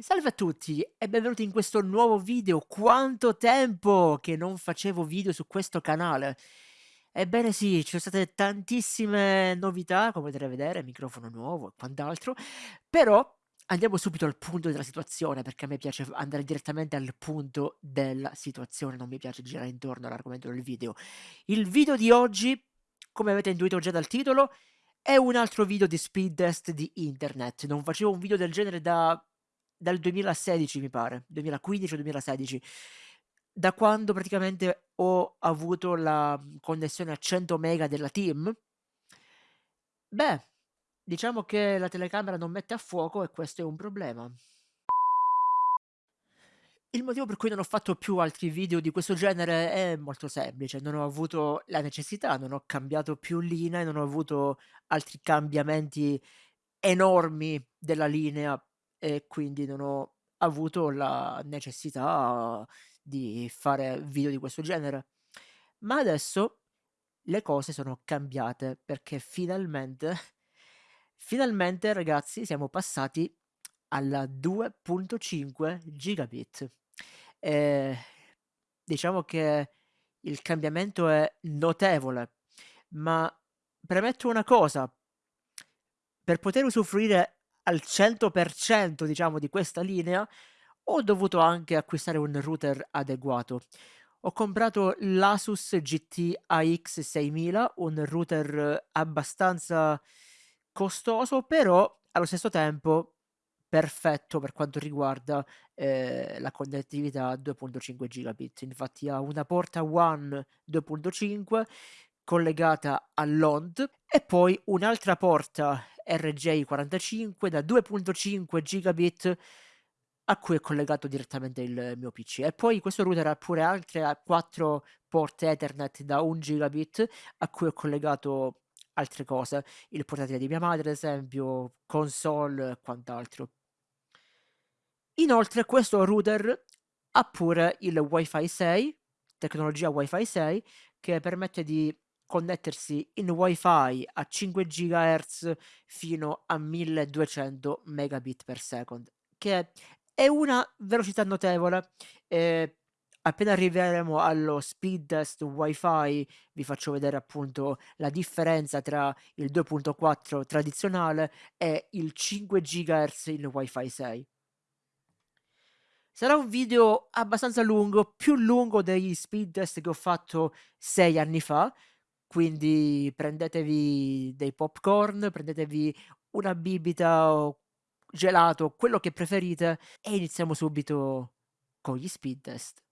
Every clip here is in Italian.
Salve a tutti e benvenuti in questo nuovo video. Quanto tempo che non facevo video su questo canale. Ebbene sì, ci sono state tantissime novità, come potete vedere, microfono nuovo e quant'altro, però andiamo subito al punto della situazione, perché a me piace andare direttamente al punto della situazione, non mi piace girare intorno all'argomento del video. Il video di oggi, come avete intuito già dal titolo, è un altro video di speed test di internet. Non facevo un video del genere da dal 2016 mi pare, 2015 o 2016, da quando praticamente ho avuto la mhmm, connessione a 100 mega della Team, beh, diciamo che la telecamera non mette a fuoco e questo è un problema. Il motivo per cui non ho fatto più altri video di questo genere è molto semplice, non ho avuto la necessità, non ho cambiato più linea, non ho avuto altri cambiamenti enormi della linea e quindi non ho avuto la necessità di fare video di questo genere. Ma adesso le cose sono cambiate perché finalmente, finalmente ragazzi siamo passati alla 2.5 gigabit. E diciamo che il cambiamento è notevole, ma premetto una cosa, per poter usufruire al 100% diciamo di questa linea, ho dovuto anche acquistare un router adeguato. Ho comprato l'Asus GT AX6000, un router abbastanza costoso, però allo stesso tempo perfetto per quanto riguarda eh, la connettività 2.5 gigabit. Infatti ha una porta WAN 2.5 collegata all'OND e poi un'altra porta RJ45 da 2.5 gigabit a cui è collegato direttamente il mio PC e poi questo router ha pure altre 4 porte Ethernet da 1 gigabit a cui ho collegato altre cose, il portatile di mia madre ad esempio, console e quant'altro. Inoltre questo router ha pure il Wi-Fi 6, tecnologia Wi-Fi 6, che permette di connettersi in wifi a 5 GHz fino a 1200 megabit per second, che è una velocità notevole. Eh, appena arriveremo allo speed test wifi vi faccio vedere appunto la differenza tra il 2.4 tradizionale e il 5 GHz in wifi 6. Sarà un video abbastanza lungo, più lungo degli speed test che ho fatto sei anni fa, quindi prendetevi dei popcorn, prendetevi una bibita o gelato, quello che preferite e iniziamo subito con gli speed test.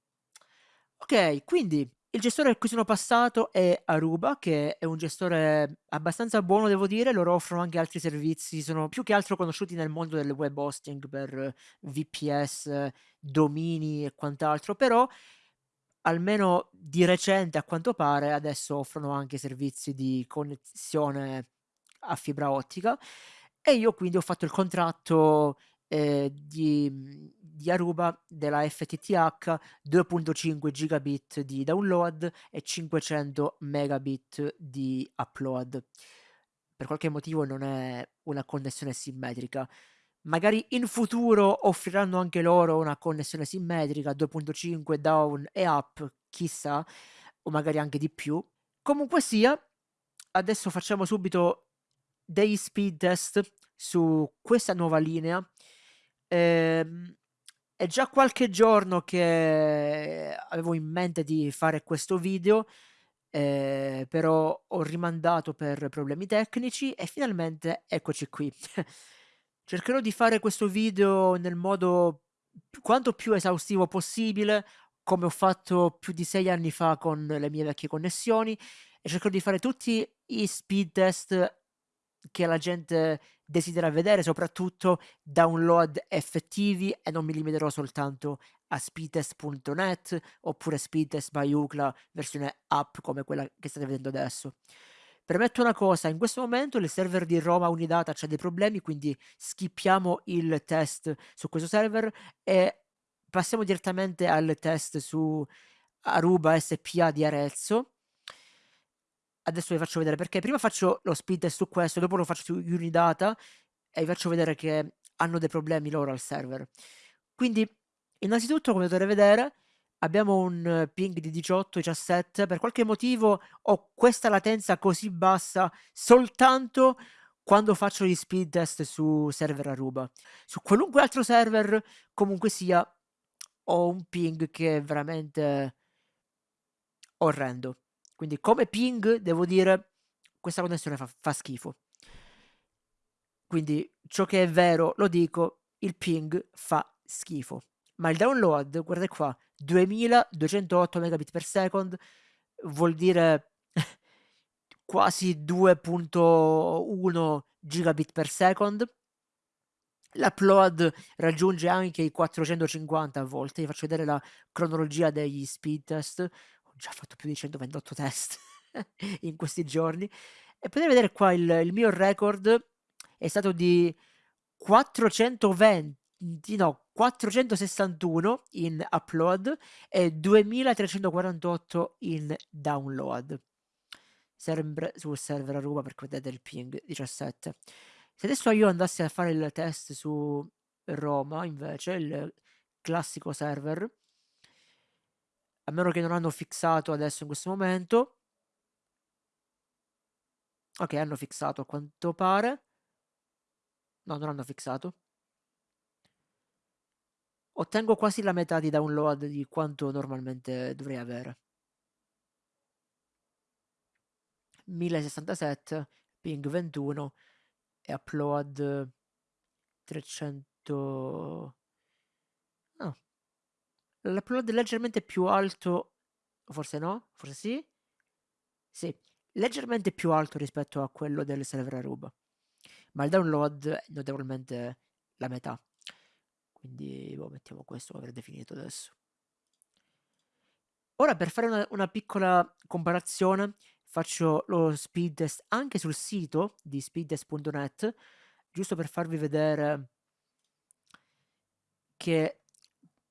Ok, quindi il gestore a cui sono passato è Aruba, che è un gestore abbastanza buono, devo dire. Loro offrono anche altri servizi, sono più che altro conosciuti nel mondo del web hosting per VPS, domini e quant'altro, però almeno di recente a quanto pare adesso offrono anche servizi di connessione a fibra ottica e io quindi ho fatto il contratto eh, di, di Aruba della FTTH 2.5 gigabit di download e 500 megabit di upload. Per qualche motivo non è una connessione simmetrica magari in futuro offriranno anche loro una connessione simmetrica 2.5 down e up, chissà, o magari anche di più. Comunque sia, adesso facciamo subito dei speed test su questa nuova linea. Ehm, è già qualche giorno che avevo in mente di fare questo video, eh, però ho rimandato per problemi tecnici e finalmente eccoci qui. Cercherò di fare questo video nel modo quanto più esaustivo possibile, come ho fatto più di sei anni fa con le mie vecchie connessioni, e cercherò di fare tutti i speed test che la gente desidera vedere, soprattutto download effettivi e non mi limiterò soltanto a speedtest.net oppure speedtest by Ucla versione app come quella che state vedendo adesso. Premetto una cosa, in questo momento il server di Roma Unidata c'ha dei problemi, quindi skippiamo il test su questo server e passiamo direttamente al test su Aruba SPA di Arezzo. Adesso vi faccio vedere perché prima faccio lo speed test su questo, dopo lo faccio su Unidata e vi faccio vedere che hanno dei problemi loro al server. Quindi, innanzitutto, come potete vedere, abbiamo un ping di 18, 17. Per qualche motivo ho questa latenza così bassa soltanto quando faccio gli speed test su server Aruba. Su qualunque altro server, comunque sia, ho un ping che è veramente orrendo. Quindi come ping, devo dire, questa connessione fa, fa schifo. Quindi ciò che è vero lo dico, il ping fa schifo. Ma il download, guardate qua, 2208 megabit per second, vuol dire quasi 2.1 gigabit per second. L'upload raggiunge anche i 450 a volte. Vi faccio vedere la cronologia degli speed test. Ho già fatto più di 128 test in questi giorni. E potete vedere qua il, il mio record è stato di 420, no, 461 in upload e 2348 in download. Sempre sul server Aruba perché vedete il ping 17. Se adesso io andassi a fare il test su Roma, invece, il classico server, a meno che non hanno fissato adesso in questo momento. Ok, hanno fissato a quanto pare. No, non hanno fissato. Ottengo quasi la metà di download di quanto normalmente dovrei avere. 1067, ping 21 e upload 300... Ah. L'upload è leggermente più alto, forse no? Forse sì? Sì, leggermente più alto rispetto a quello del server Aruba ma il download è notevolmente la metà. Quindi boh, mettiamo questo per definito adesso. Ora per fare una, una, piccola comparazione faccio lo speed test anche sul sito di speedtest.net giusto per farvi vedere che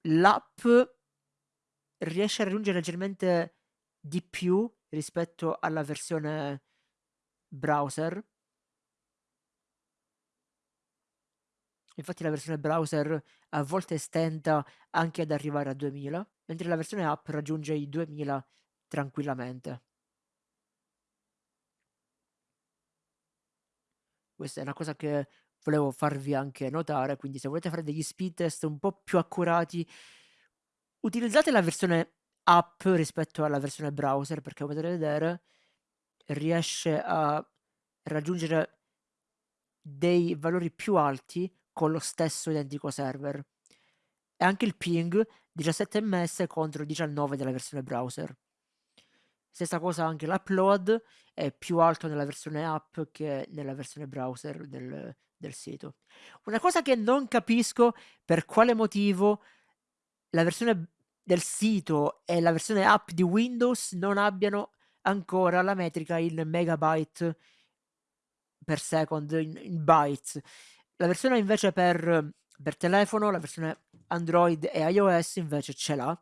l'app riesce a raggiungere leggermente di più rispetto alla versione browser Infatti la versione browser a volte stenta anche ad arrivare a 2000, mentre la versione app raggiunge i 2000 tranquillamente. Questa è una cosa che volevo farvi anche notare, quindi se volete fare degli speed test un po' più accurati, utilizzate la versione app rispetto alla versione browser, perché come potete vedere riesce a raggiungere dei valori più alti con lo stesso identico server. E anche il ping 17 ms contro 19 della versione browser. Stessa cosa anche l'upload è più alto nella versione app che nella versione browser del, del sito. Una cosa che non capisco per quale motivo la versione del sito e la versione app di Windows non abbiano ancora la metrica in megabyte per second, in, in bytes. La versione invece per, per telefono, la versione Android e iOS invece ce l'ha.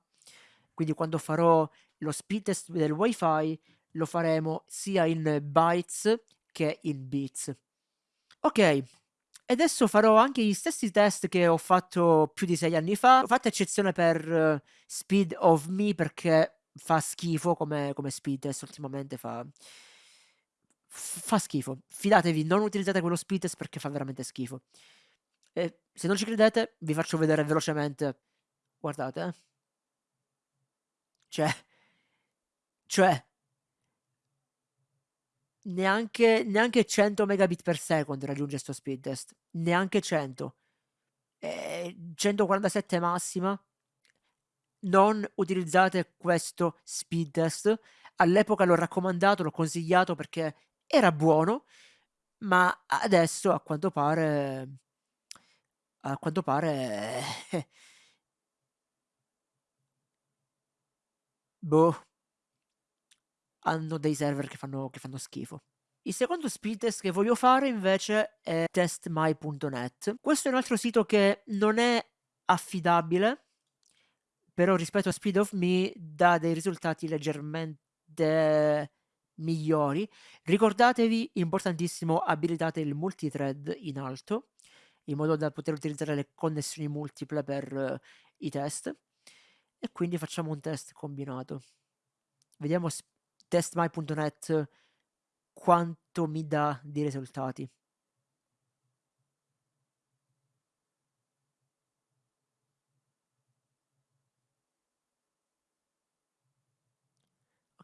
Quindi quando farò lo speed test del wifi lo faremo sia in bytes che in bits. Ok, e adesso farò anche gli stessi test che ho fatto più di sei anni fa. Ho fatto eccezione per uh, Speed of Me perché fa schifo come, come speed test ultimamente fa fa schifo. Fidatevi, non utilizzate quello test perché fa veramente schifo. E se non ci credete, vi faccio vedere velocemente. Guardate, eh. Cioè, cioè, neanche, neanche 100 megabit per second raggiunge questo speed test. Neanche 100. E 147 massima. Non utilizzate questo speed test. All'epoca l'ho raccomandato, l'ho consigliato perché era buono, ma adesso a quanto pare a quanto pare boh hanno dei server che fanno, che fanno schifo. Il secondo speed test che voglio fare invece è testmy.net. Questo è un altro sito che non è affidabile, però rispetto a Speed of Me dà dei risultati leggermente migliori. Ricordatevi, importantissimo, abilitate il multithread in alto in modo da poter utilizzare le connessioni multiple per uh, i test. E quindi facciamo un test combinato. Vediamo testmy.net quanto mi dà di risultati.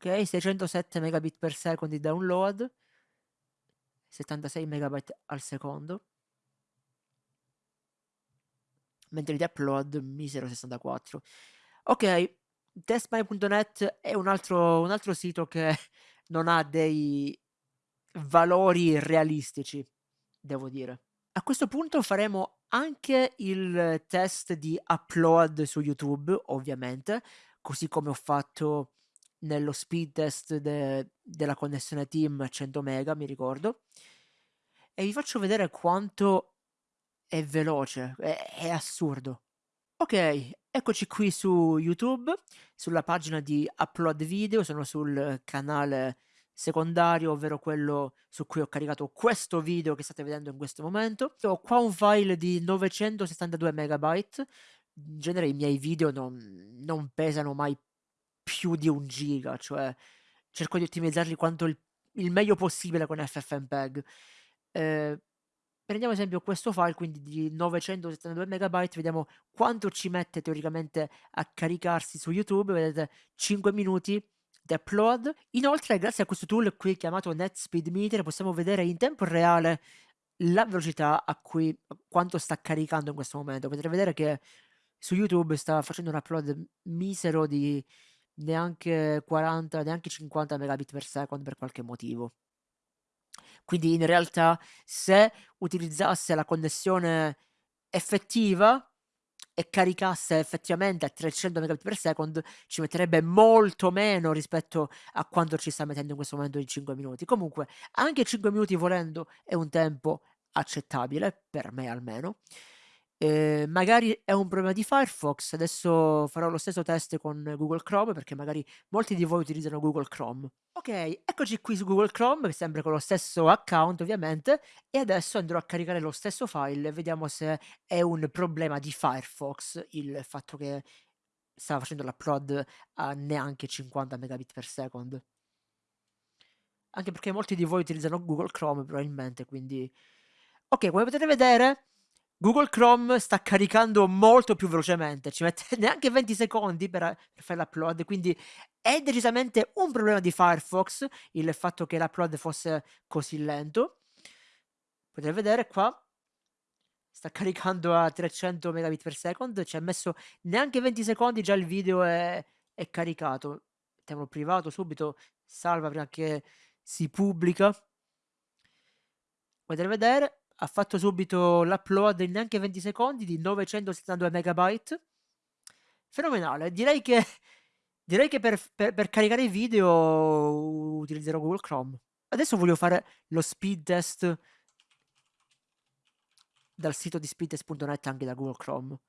Ok, 607 megabit per secondo di download, 76 megabyte al secondo, mentre di upload misero 64. Ok, testmy.net è un altro, un altro sito che non ha dei valori realistici, devo dire. A questo punto faremo anche il test di upload su YouTube, ovviamente, così come ho fatto nello speed test de della connessione Team 100 mega, mi ricordo. E vi faccio vedere quanto è veloce, è, è assurdo. Ok, eccoci qui su YouTube, sulla pagina di upload video, sono sul canale secondario, ovvero quello su cui ho caricato questo video che state vedendo in questo momento. Ho qua un file di 962 megabyte, in genere i miei video non, non pesano mai più di un giga, cioè cerco di ottimizzarli quanto il, il meglio possibile con FFmpeg. Eh, prendiamo esempio questo file, quindi di 972 megabyte, vediamo quanto ci mette teoricamente a caricarsi su YouTube, vedete 5 minuti di upload. Inoltre, grazie a questo tool qui chiamato NetSpeedMeter, possiamo vedere in tempo reale la velocità a cui quanto sta caricando in questo momento. Potete vedere che su YouTube sta facendo un upload misero di neanche 40, neanche 50 megabit per second per qualche motivo. Quindi in realtà se utilizzasse la connessione effettiva e caricasse effettivamente a 300 megabit per second ci metterebbe molto meno rispetto a quanto ci sta mettendo in questo momento di 5 minuti. Comunque anche 5 minuti volendo è un tempo accettabile, per me almeno. Eh, magari è un problema di Firefox, adesso farò lo stesso test con Google Chrome perché magari molti di voi utilizzano Google Chrome. Ok, eccoci qui su Google Chrome, sempre con lo stesso account ovviamente, e adesso andrò a caricare lo stesso file vediamo se è un problema di Firefox il fatto che stava facendo l'upload a neanche 50 megabit per second. Anche perché molti di voi utilizzano Google Chrome probabilmente, quindi... Ok, come potete vedere Google Chrome sta caricando molto più velocemente, ci mette neanche 20 secondi per, per fare l'upload, quindi è decisamente un problema di Firefox il fatto che l'upload fosse così lento. Potete vedere qua, sta caricando a 300 megabit per second, ci ha messo neanche 20 secondi, già il video è, è caricato. Mettiamolo privato subito, salva prima che si pubblica. Potete vedere, ha fatto subito l'upload in neanche 20 secondi di 972 megabyte. Fenomenale, direi che, direi che per, per, per caricare i video utilizzerò Google Chrome. Adesso voglio fare lo speed test dal sito di speedtest.net anche da Google Chrome,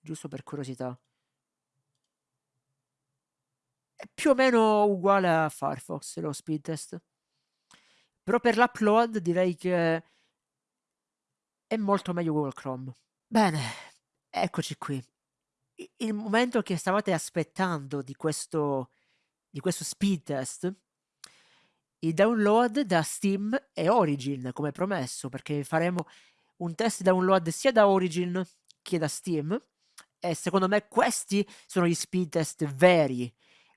giusto per curiosità. È più o meno uguale a Firefox lo speed test. Però per l'upload direi che è molto meglio Google Chrome. Bene, eccoci qui. Il momento che stavate aspettando di questo, di questo speed test, il download da Steam e Origin, come promesso, perché faremo un test download sia da Origin che da Steam. E secondo me questi sono gli speed test veri,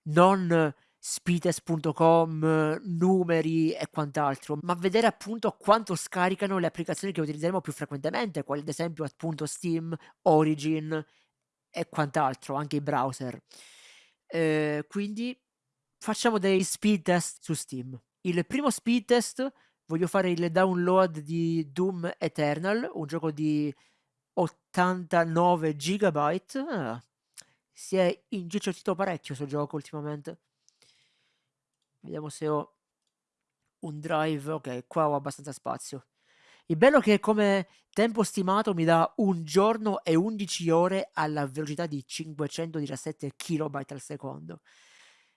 non speedtest.com, numeri e quant'altro, ma vedere appunto quanto scaricano le applicazioni che utilizzeremo più frequentemente, quali ad esempio appunto Steam, Origin e quant'altro, anche i browser. Eh, quindi facciamo dei speed test su Steam. Il primo speed test voglio fare il download di Doom Eternal, un gioco di 89 gigabyte. Ah, si è ingicciotito parecchio questo gioco ultimamente. Vediamo se ho un drive. Ok, qua ho abbastanza spazio. Il bello è che come tempo stimato mi dà un giorno e 11 ore alla velocità di 517 kB al secondo.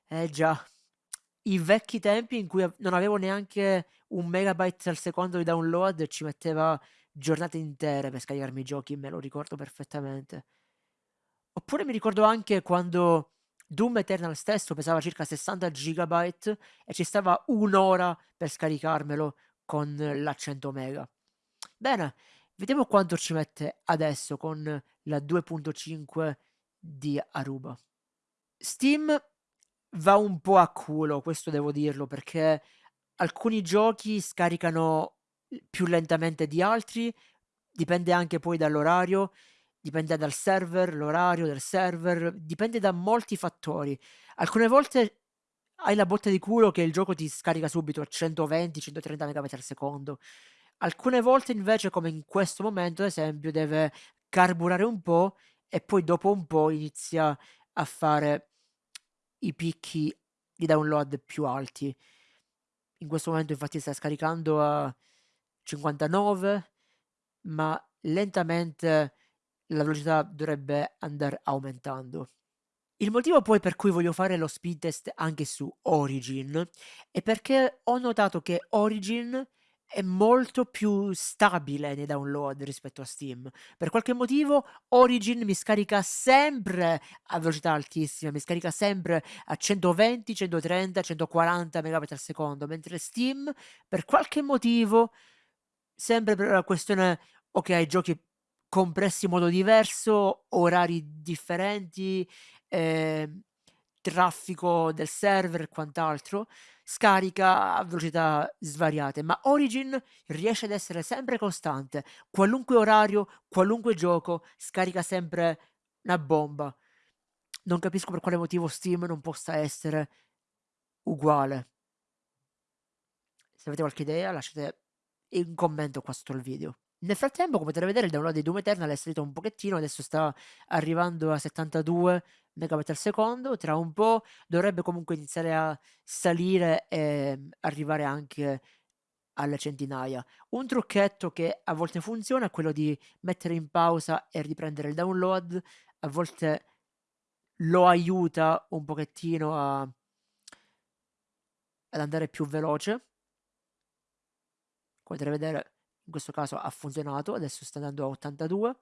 Eh già, i vecchi tempi in cui non avevo neanche un megabyte al secondo di download ci metteva giornate intere per scaricarmi i giochi, me lo ricordo perfettamente. Oppure mi ricordo anche quando Doom Eternal stesso pesava circa 60 GB e ci stava un'ora per scaricarmelo con la 100 mega. Bene, vediamo quanto ci mette adesso con la 2.5 di Aruba. Steam va un po' a culo, questo devo dirlo, perché alcuni giochi scaricano più lentamente di altri, dipende anche poi dall'orario, dipende dal server, l'orario del server, dipende da molti fattori. Alcune volte hai la botta di culo che il gioco ti scarica subito a 120-130 megabit al secondo. Alcune volte invece, come in questo momento, ad esempio, deve carburare un po' e poi dopo un po' inizia a fare i picchi di download più alti. In questo momento infatti sta scaricando a 59, ma lentamente la velocità dovrebbe andare aumentando. Il motivo poi per cui voglio fare lo speed test anche su Origin è perché ho notato che Origin è molto più stabile nei download rispetto a Steam. Per qualche motivo Origin mi scarica sempre a velocità altissima, mi scarica sempre a 120, 130, 140 megabit al secondo, mentre Steam per qualche motivo, sempre per la questione, ok, giochi compressi in modo diverso, orari differenti, eh, traffico del server e quant'altro, scarica a velocità svariate, ma Origin riesce ad essere sempre costante. Qualunque orario, qualunque gioco, scarica sempre una bomba. Non capisco per quale motivo Steam non possa essere uguale. Se avete qualche idea, lasciate un commento qua sotto il video. Nel frattempo, come potete vedere, il download di Doom Eternal è salito un pochettino, adesso sta arrivando a 72 megabit al secondo, tra un po' dovrebbe comunque iniziare a salire e arrivare anche alle centinaia. Un trucchetto che a volte funziona è quello di mettere in pausa e riprendere il download, a volte lo aiuta un pochettino a, ad andare più veloce. Come potete vedere in questo caso ha funzionato, adesso sta andando a 82.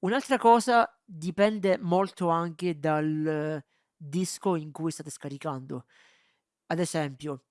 Un'altra cosa dipende molto anche dal disco in cui state scaricando. Ad esempio,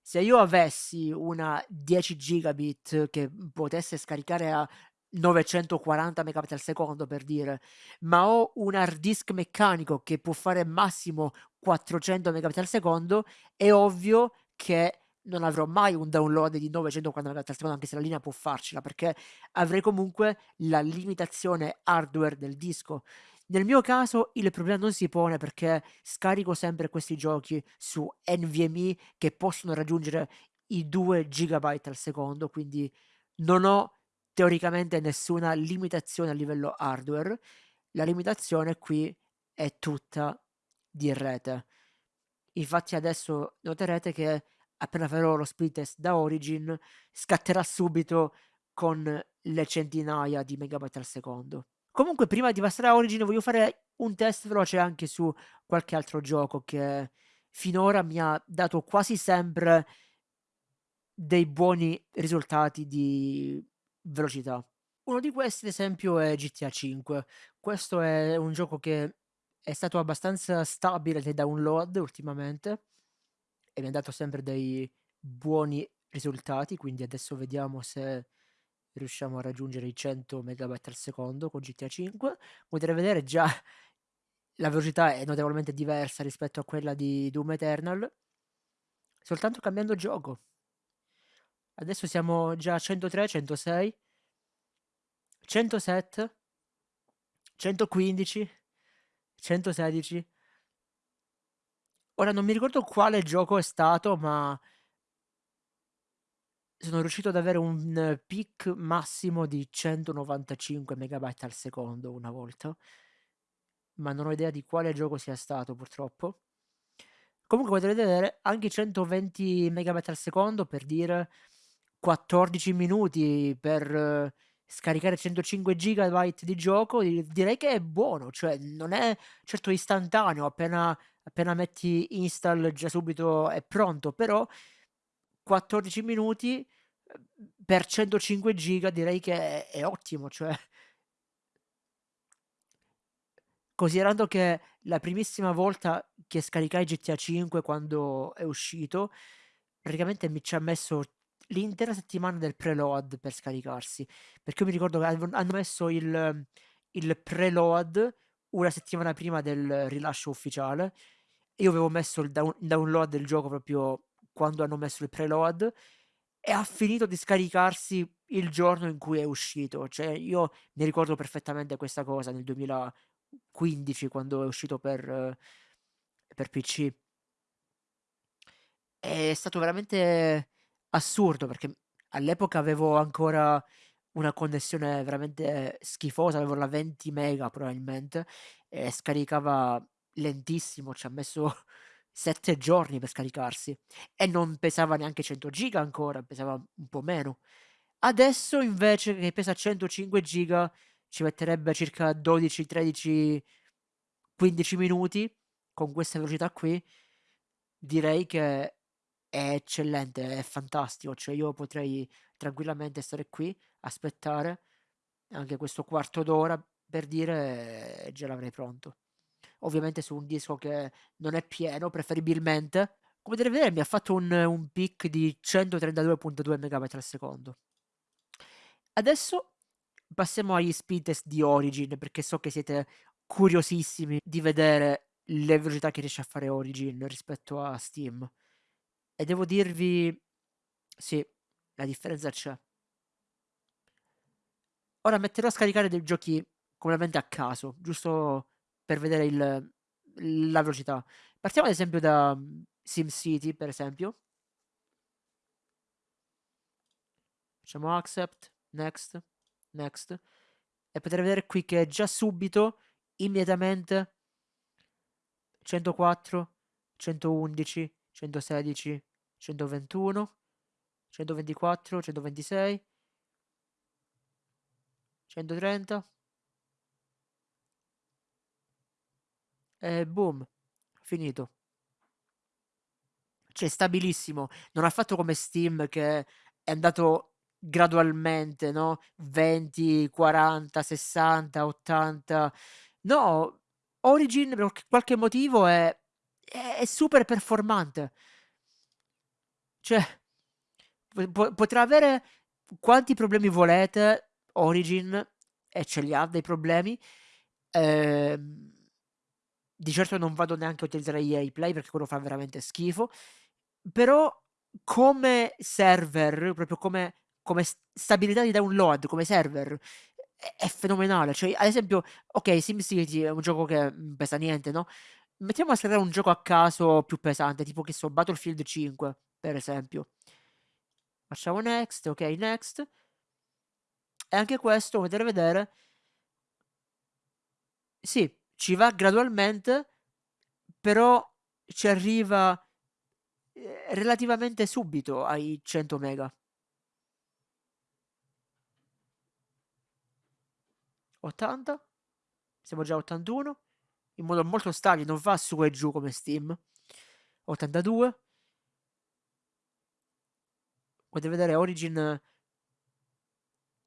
se io avessi una 10 gigabit che potesse scaricare a 940 megabit al secondo per dire, ma ho un hard disk meccanico che può fare massimo 400 megabit al secondo, è ovvio che non avrò mai un download di 940 MB al secondo, anche se la linea può farcela, perché avrei comunque la limitazione hardware del disco. Nel mio caso il problema non si pone perché scarico sempre questi giochi su NVMe che possono raggiungere i 2 GB al secondo, quindi non ho teoricamente nessuna limitazione a livello hardware. La limitazione qui è tutta di rete. Infatti adesso noterete che appena farò lo speed test da Origin, scatterà subito con le centinaia di megabyte al secondo. Comunque, prima di passare a Origin, voglio fare un test veloce anche su qualche altro gioco che finora mi ha dato quasi sempre dei buoni risultati di velocità. Uno di questi, ad esempio, è GTA 5. Questo è un gioco che è stato abbastanza stabile nei download ultimamente e mi ha dato sempre dei buoni risultati, quindi adesso vediamo se riusciamo a raggiungere i 100 megabyte al secondo con GTA 5. Potete vedere già la velocità è notevolmente diversa rispetto a quella di Doom Eternal, soltanto cambiando gioco. Adesso siamo già a 103, 106, 107, 115, 116, Ora non mi ricordo quale gioco è stato, ma sono riuscito ad avere un peak massimo di 195 megabyte al secondo una volta, ma non ho idea di quale gioco sia stato purtroppo. Comunque potete vedere anche 120 megabyte al secondo per dire 14 minuti per scaricare 105 gigabyte di gioco, direi che è buono, cioè non è certo istantaneo, appena appena metti install già subito è pronto, però 14 minuti per 105 giga direi che è, è ottimo, cioè considerando che la primissima volta che scaricai GTA 5 quando è uscito, praticamente mi ci ha messo l'intera settimana del preload per scaricarsi, perché io mi ricordo che hanno messo il, il preload una settimana prima del rilascio ufficiale. Io avevo messo il down- download del gioco proprio quando hanno messo il preload e ha finito di scaricarsi il giorno in cui è uscito. Cioè, io mi ricordo perfettamente questa cosa nel 2015 quando è uscito per, per PC. È stato veramente assurdo perché all'epoca avevo ancora una connessione veramente schifosa, avevo la 20 mega probabilmente e scaricava lentissimo, ci ha messo 7 giorni per scaricarsi e non pesava neanche 100 giga ancora, pesava un po' meno. Adesso invece che pesa 105 giga ci metterebbe circa 12, 13, 15 minuti con questa velocità qui. Direi che è eccellente, è fantastico, cioè io potrei tranquillamente stare qui, aspettare anche questo quarto d'ora per dire e già l'avrei pronto. Ovviamente su un disco che non è pieno, preferibilmente. Come potete vedere mi ha fatto un, un peak di 132.2 MB al secondo. Adesso passiamo agli speed test di Origin, perché so che siete curiosissimi di vedere le velocità che riesce a fare Origin rispetto a Steam. E devo dirvi, sì, la differenza c'è. Ora metterò a scaricare dei giochi completamente a caso, giusto per vedere il, la velocità. Partiamo ad esempio da mm, SimCity, per esempio. Facciamo accept, next, next. E potete vedere qui che già subito, immediatamente, 104, 111, 116, 121, 124, 126, 130 e boom, finito. Cioè, stabilissimo. Non ha fatto come Steam che è andato gradualmente, no? 20, 40, 60, 80. No, Origin per qualche motivo è, è super performante. Cioè, po- potrà avere quanti problemi volete Origin e ce li ha dei problemi. Ehm, di certo non vado neanche a utilizzare EA Play perché quello fa veramente schifo. Però come server, proprio come, come stabilità di download, come server, è, fenomenale. Cioè, ad esempio, ok, SimCity è un gioco che non pesa niente, no? Mettiamo a scaricare un gioco a caso più pesante, tipo che so, Battlefield 5 per esempio. Facciamo next, ok, next. E anche questo, potete vedere, sì, ci va gradualmente, però ci arriva eh, relativamente subito ai 100 mega. 80, siamo già a 81, in modo molto stabile, non va su e giù come Steam. 82, potete vedere Origin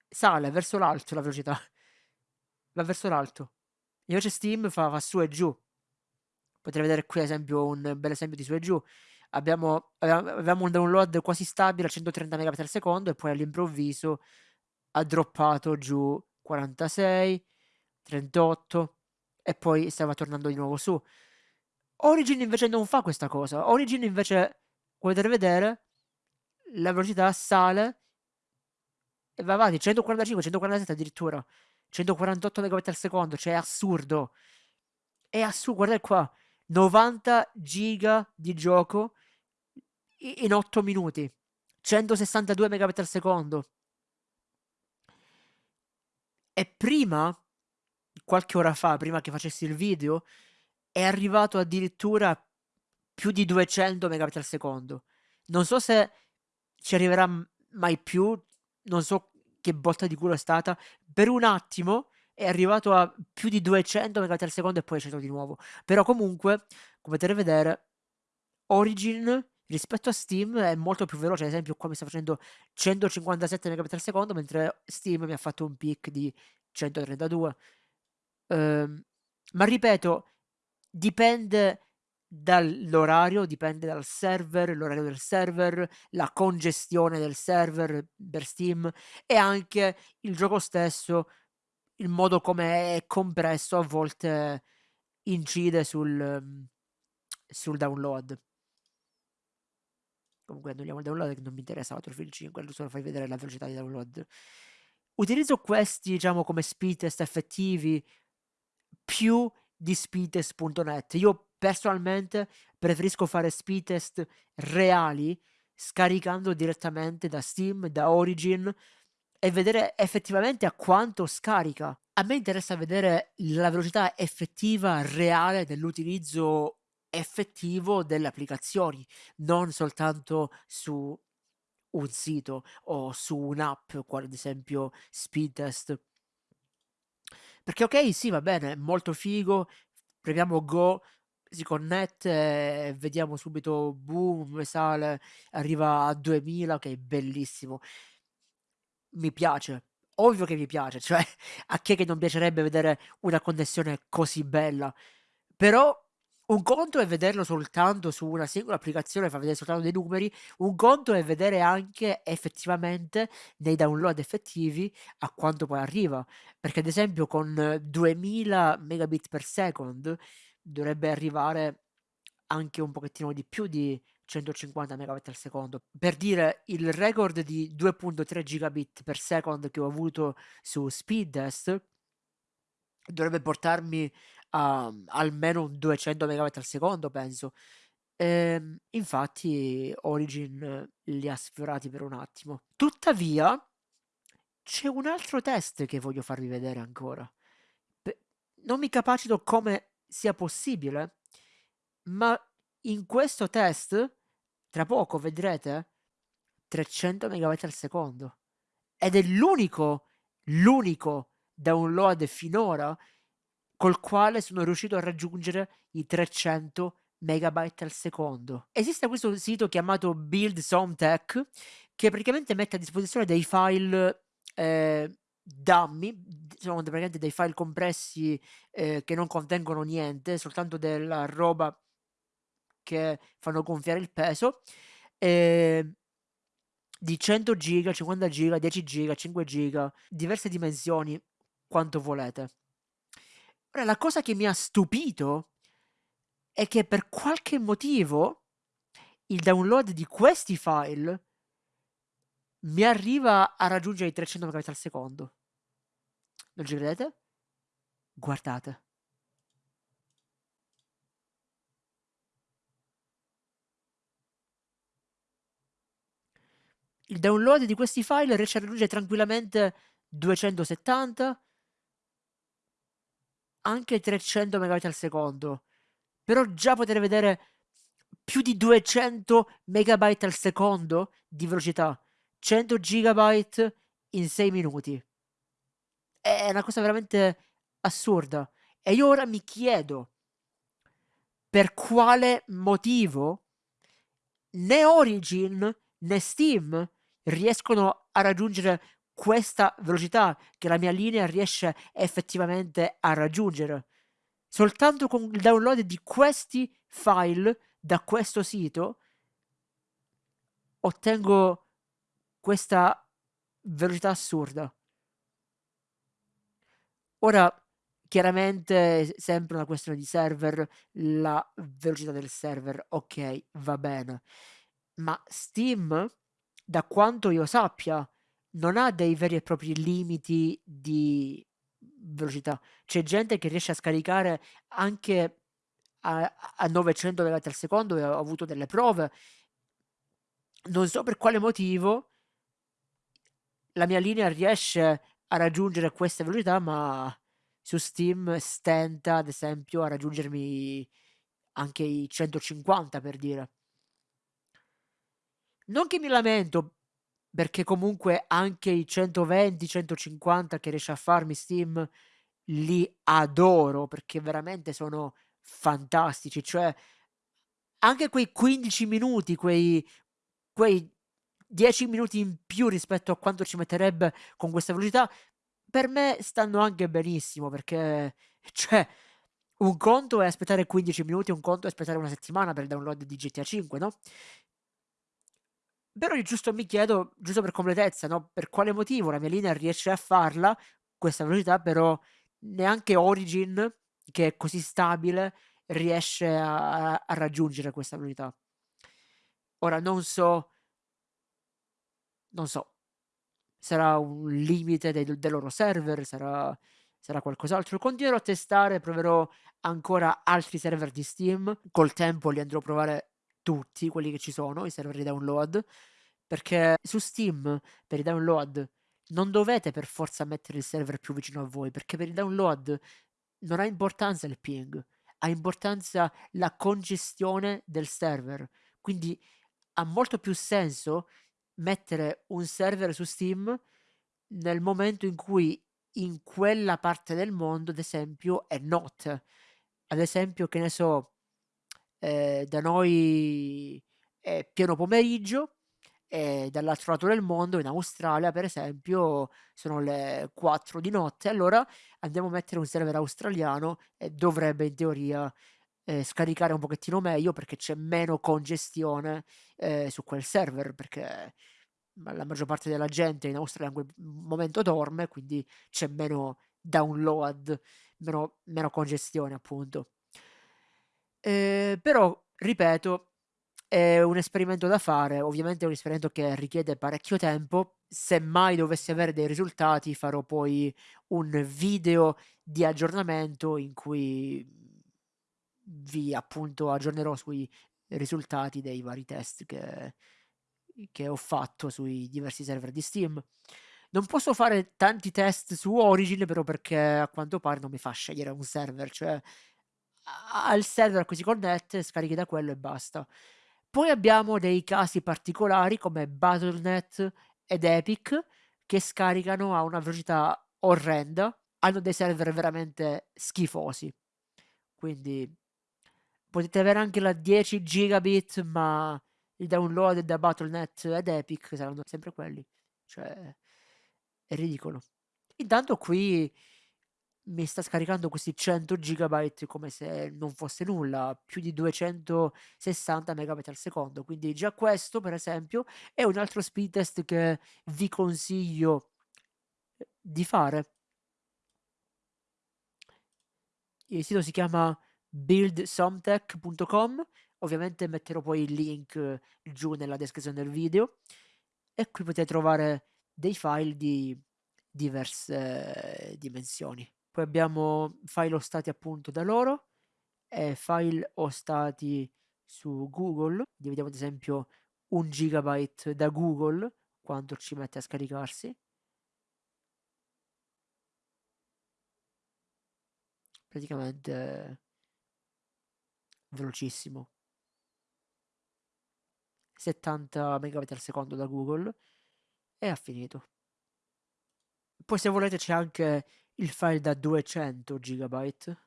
sale verso l'alto la velocità. Va verso l'alto. Invece Steam fa, fa su e giù. Potete vedere qui ad esempio un bel esempio di su e giù. Abbiamo, abbiamo un download quasi stabile a 130 megabit al secondo e poi all'improvviso ha droppato giù 46 38 e poi stava tornando di nuovo su. Origin invece non fa questa cosa. Origin invece potete vedere la velocità sale e va avanti 145, 147 addirittura 148 megabit al secondo, cioè è assurdo. È assurdo, guardate qua, 90 giga di gioco in 8 minuti, 162 megabit al secondo. E prima, qualche ora fa, prima che facessi il video, è arrivato addirittura più di 200 megabit al secondo. Non so se ci arriverà mai più, non so che botta di culo è stata, per un attimo è arrivato a più di 200 MB al secondo e poi è sceso di nuovo. Però comunque, come potete vedere, Origin rispetto a Steam è molto più veloce, ad esempio qua mi sta facendo 157 megabit al secondo, mentre Steam mi ha fatto un peak di 132. Ehm, ma ripeto, dipende dall'orario, dipende dal server, l'orario del server, la congestione del server per Steam e anche il gioco stesso, il modo come è compresso a volte incide sul, sul download. Comunque annulliamo il download che non mi interessa Battlefield 5, solo fai vedere la velocità di download. Utilizzo questi, diciamo, come speed test effettivi più di speedtest.net. Io personalmente preferisco fare speed test reali scaricando direttamente da Steam, da Origin e vedere effettivamente a quanto scarica. A me interessa vedere la velocità effettiva reale dell'utilizzo effettivo delle applicazioni, non soltanto su un sito o su un'app, quale ad esempio Speedtest. Perché ok, sì, va bene, molto figo, premiamo Go, si connette e vediamo subito, boom, sale, arriva a 2000, ok, bellissimo. Mi piace, ovvio che mi piace, cioè a chi è che non piacerebbe vedere una connessione così bella? Però un conto è vederlo soltanto su una singola applicazione, fa vedere soltanto dei numeri, un conto è vedere anche effettivamente nei download effettivi a quanto poi arriva. Perché ad esempio con 2000 megabit per second dovrebbe arrivare anche un pochettino di più di 150 megabit al secondo. Per dire, il record di 2.3 gigabit per second che ho avuto su Speedtest dovrebbe portarmi a almeno un 200 megabit al secondo, penso. Ehm, infatti Origin li ha sfiorati per un attimo. Tuttavia, c'è un altro test che voglio farvi vedere ancora. Non mi capacito come sia possibile, ma in questo test, tra poco vedrete, 300 megabit al secondo. Ed è l'unico, l'unico download finora col quale sono riuscito a raggiungere i 300 megabyte al secondo. Esiste questo sito chiamato Build Somtech che praticamente mette a disposizione dei file eh, dummy, sono praticamente dei file compressi eh, che non contengono niente, soltanto della roba che fanno gonfiare il peso. Eh, di 100 giga, 50 giga, 10 giga, 5 giga, diverse dimensioni, quanto volete. Ora, la cosa che mi ha stupito è che per qualche motivo il download di questi file mi arriva a raggiungere i 300 megabit al secondo. Non ci credete? Guardate. Il download di questi file riesce a raggiungere tranquillamente 270 anche 300 megabit al secondo. Però già poter vedere più di 200 megabyte al secondo di velocità. 100 gigabyte in 6 minuti. È una cosa veramente assurda. E io ora mi chiedo per quale motivo né Origin né Steam riescono a raggiungere questa velocità che la mia linea riesce effettivamente a raggiungere. Soltanto con il download di questi file da questo sito ottengo questa velocità assurda. Ora, chiaramente, sempre una questione di server, la velocità del server, ok, va bene. Ma Steam, da quanto io sappia, non ha dei veri e propri limiti di velocità. C'è gente che riesce a scaricare anche a, a 900 megabit al secondo e ho avuto delle prove. Non so per quale motivo la mia linea riesce a raggiungere queste velocità, ma su Steam stenta, ad esempio, a raggiungermi anche i 150 per dire. Non che mi lamento, perché comunque anche i 120, 150 che riesce a farmi Steam li adoro perché veramente sono fantastici, cioè anche quei 15 minuti, quei quei 10 minuti in più rispetto a quanto ci metterebbe con questa velocità, per me stanno anche benissimo perché, cioè, un conto è aspettare 15 minuti, un conto è aspettare una settimana per il download di GTA 5, no? Però giusto mi chiedo, giusto per completezza, no? Per quale motivo la mia linea riesce a farla, questa velocità, però neanche Origin, che è così stabile, riesce a, a raggiungere questa velocità. Ora non so, non so, sarà un limite dei, del loro server, sarà, sarà qualcos'altro. Continuerò a testare, proverò ancora altri server di Steam. Col tempo li andrò a provare tutti quelli che ci sono, i server di download, perché su Steam per i download non dovete per forza mettere il server più vicino a voi, perché per il download non ha importanza il ping, ha importanza la congestione del server. Quindi ha molto più senso mettere un server su Steam nel momento in cui in quella parte del mondo, ad esempio, è not. Ad esempio, che ne so, eh, da noi è pieno pomeriggio e dall'altro lato del mondo, in Australia per esempio, sono le 4 di notte, allora andiamo a mettere un server australiano e dovrebbe in teoria eh, scaricare un pochettino meglio perché c'è meno congestione eh, su quel server, perché la maggior parte della gente in Australia in quel momento dorme, quindi c'è meno download, meno, meno congestione appunto. Eh, però, ripeto, è un esperimento da fare, ovviamente è un esperimento che richiede parecchio tempo. Se mai dovessi avere dei risultati, farò poi un video di aggiornamento in cui vi appunto aggiornerò sui risultati dei vari test che, che ho fatto sui diversi server di Steam. Non posso fare tanti test su Origin, però perché a quanto pare non mi fa scegliere un server, cioè al server a cui si connette, scarichi da quello e basta. Poi abbiamo dei casi particolari come Battle.net ed Epic che scaricano a una velocità orrenda, hanno dei server veramente schifosi. Quindi potete avere anche la 10 gigabit, ma i download da Battle.net ed Epic saranno sempre quelli. Cioè, è ridicolo. Intanto qui mi sta scaricando questi 100 gigabyte come se non fosse nulla, più di 260 megabit al secondo. Quindi già questo, per esempio, è un altro speed test che vi consiglio di fare. Il sito si chiama buildsomtech.com ovviamente metterò poi il link giù nella descrizione del video. E qui potete trovare dei file di diverse dimensioni. Poi abbiamo file ostati appunto da loro e file ostati su Google. Vediamo ad esempio un gigabyte da Google quanto ci mette a scaricarsi. Praticamente velocissimo. 70 megabit al secondo da Google e ha finito. Poi se volete c'è anche il file da 200 gigabyte.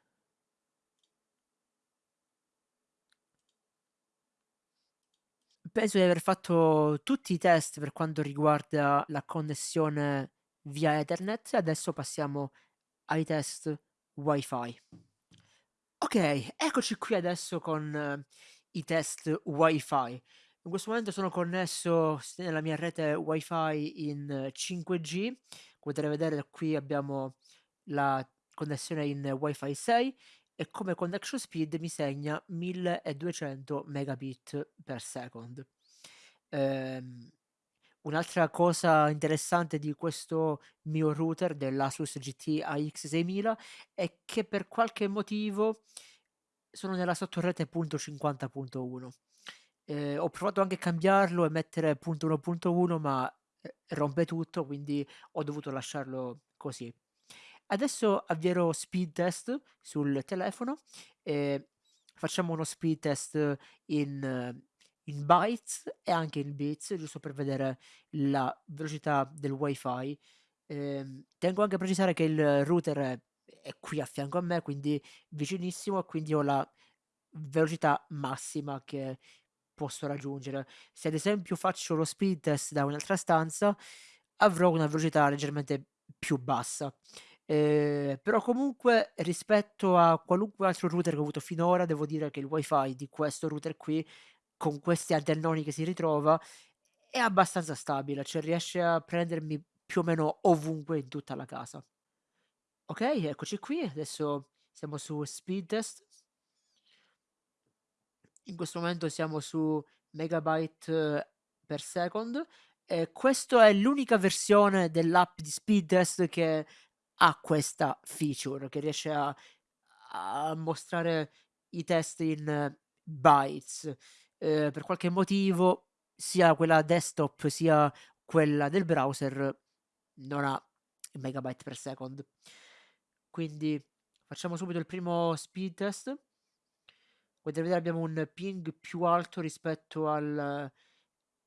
Penso di aver fatto tutti i test per quanto riguarda la connessione via Ethernet. Adesso passiamo ai test wifi Ok, eccoci qui adesso con eh, i test wifi. In questo momento sono connesso nella mia rete wifi in 5G. Come potete vedere qui abbiamo la connessione in wifi 6 e come connection speed mi segna 1200 megabit per second. Ehm, Un'altra cosa interessante di questo mio router dell'Asus GT AX6000 è che per qualche motivo sono nella sottorete .50.1. Eh, ho provato anche a cambiarlo e mettere .1.1 ma eh, rompe tutto quindi ho dovuto lasciarlo così. Adesso avvierò speed test sul telefono e facciamo uno speed test in in bytes e anche in bits, giusto per vedere la velocità del wifi. Eh, tengo anche a precisare che il router è, è, qui a fianco a me, quindi vicinissimo, quindi ho la velocità massima che posso raggiungere. Se ad esempio faccio lo speed test da un'altra stanza, avrò una velocità leggermente più bassa. Ehm, però comunque rispetto a qualunque altro router che ho avuto finora, devo dire che il wifi di questo router qui, con questi antennoni che si ritrova, è abbastanza stabile, cioè riesce a prendermi più o meno ovunque in tutta la casa. Ok, eccoci qui, adesso siamo su speed test. In questo momento siamo su megabyte per second e questa è l'unica versione dell'app di speed test che ha questa feature, che riesce a, a mostrare i test in bytes. Eh, per qualche motivo, sia quella desktop sia quella del browser non ha megabyte per second. Quindi facciamo subito il primo speed test. Potete vedere abbiamo un ping più alto rispetto al,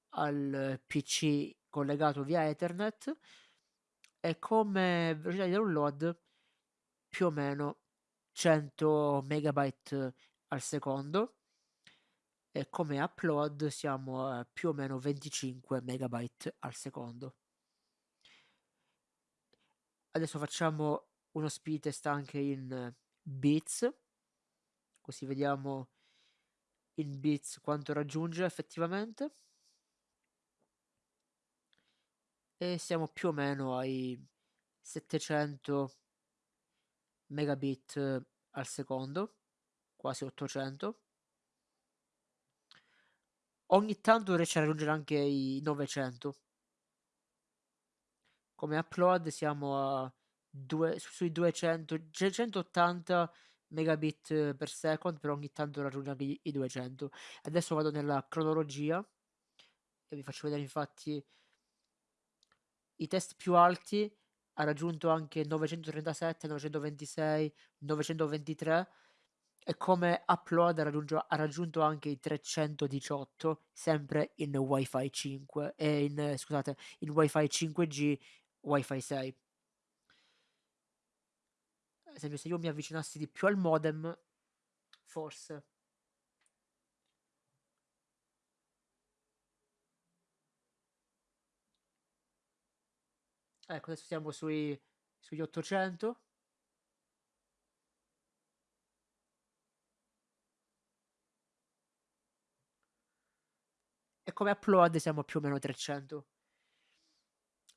al PC collegato via Ethernet e come velocità di download più o meno 100 megabyte al secondo e come upload siamo a più o meno 25 megabyte al secondo. Adesso facciamo uno speed test anche in bits. Così vediamo in bits quanto raggiunge effettivamente. E siamo più o meno ai 700 megabit al secondo quasi 800 ogni tanto riesce a raggiungere anche i 900 come upload siamo a due, sui 200 180 megabit per second, però ogni tanto raggiunge anche i 200. Adesso vado nella cronologia e vi faccio vedere infatti i test più alti ha raggiunto anche 937, 926, 923 e come upload ha raggiunto, ha raggiunto anche i 318 sempre in wifi 5 e in scusate in wifi 5G wifi 6 ad esempio se io mi avvicinassi di più al modem, forse. Ecco, adesso siamo sui, sugli 800. Come upload siamo più o meno 300.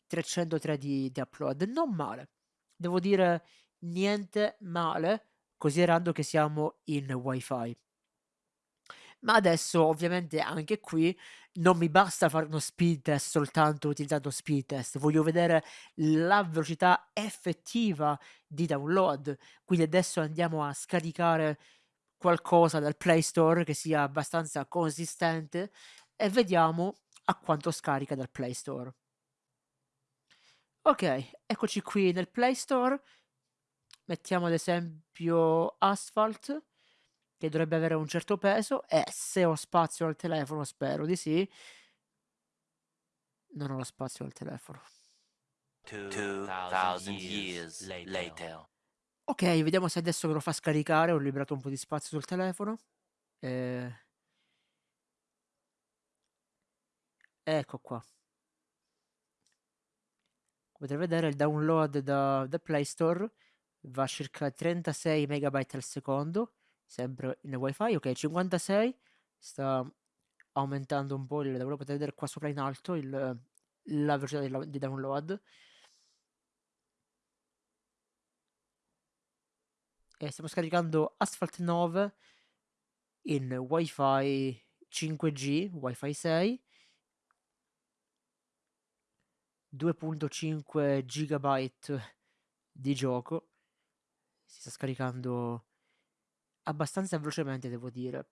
303 di, di upload, non male. Devo dire niente male, considerando che siamo in wifi. Ma adesso ovviamente anche qui non mi basta fare uno speed test soltanto utilizzando speed test, voglio vedere la velocità effettiva di download. Quindi adesso andiamo a scaricare qualcosa dal Play Store che sia abbastanza consistente e vediamo a quanto scarica dal Play Store. Ok, eccoci qui nel Play Store mettiamo ad esempio Asphalt, che dovrebbe avere un certo peso, e se ho spazio al telefono, spero di sì, non ho lo spazio al telefono. 2000 years later. Ok, vediamo se adesso che lo fa scaricare ho liberato un po' di spazio sul telefono. Eh... Ecco qua. Potete vedere il download da, da Play Store va a circa 36 megabyte al secondo, sempre in wifi, ok, 56, sta aumentando un po', il, lo potete vedere qua sopra in alto il, la velocità di, download. E stiamo scaricando Asphalt 9 in wifi 5G, wifi 6, 2.5 gigabyte di gioco si sta scaricando abbastanza velocemente, devo dire.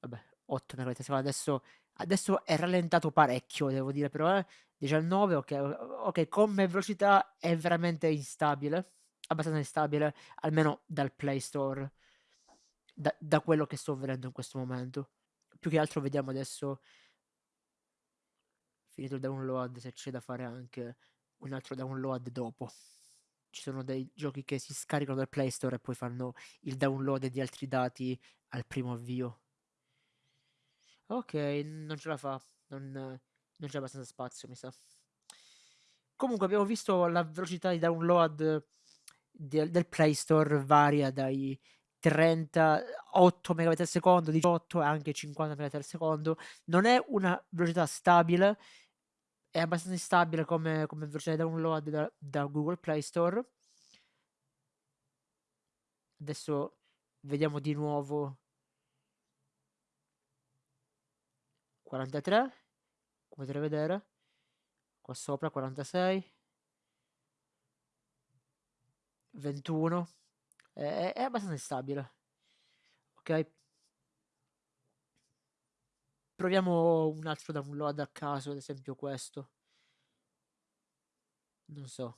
Vabbè, 8 megabyte. Adesso, adesso è rallentato parecchio, devo dire, però eh. 19, ok, ok, come velocità è veramente instabile, abbastanza instabile, almeno dal Play Store, da, da quello che sto vedendo in questo momento. Più che altro vediamo adesso, finito il download, se c'è da fare anche un altro download dopo. ci sono dei giochi che si scaricano dal Play Store e poi fanno il download di altri dati al primo avvio. Ok, non ce la fa, non, non c'è abbastanza spazio, mi sa. Comunque abbiamo visto la velocità di download del, del Play Store varia dai 38 megabit al secondo, 18 e anche 50 megabit al secondo. Non è una velocità stabile, è abbastanza instabile come, come di download da, da Google Play Store. Adesso vediamo di nuovo. 43 come potete vedere. Qua sopra 46 21 è, è abbastanza instabile. Ok proviamo un altro download a caso ad esempio questo. Non so.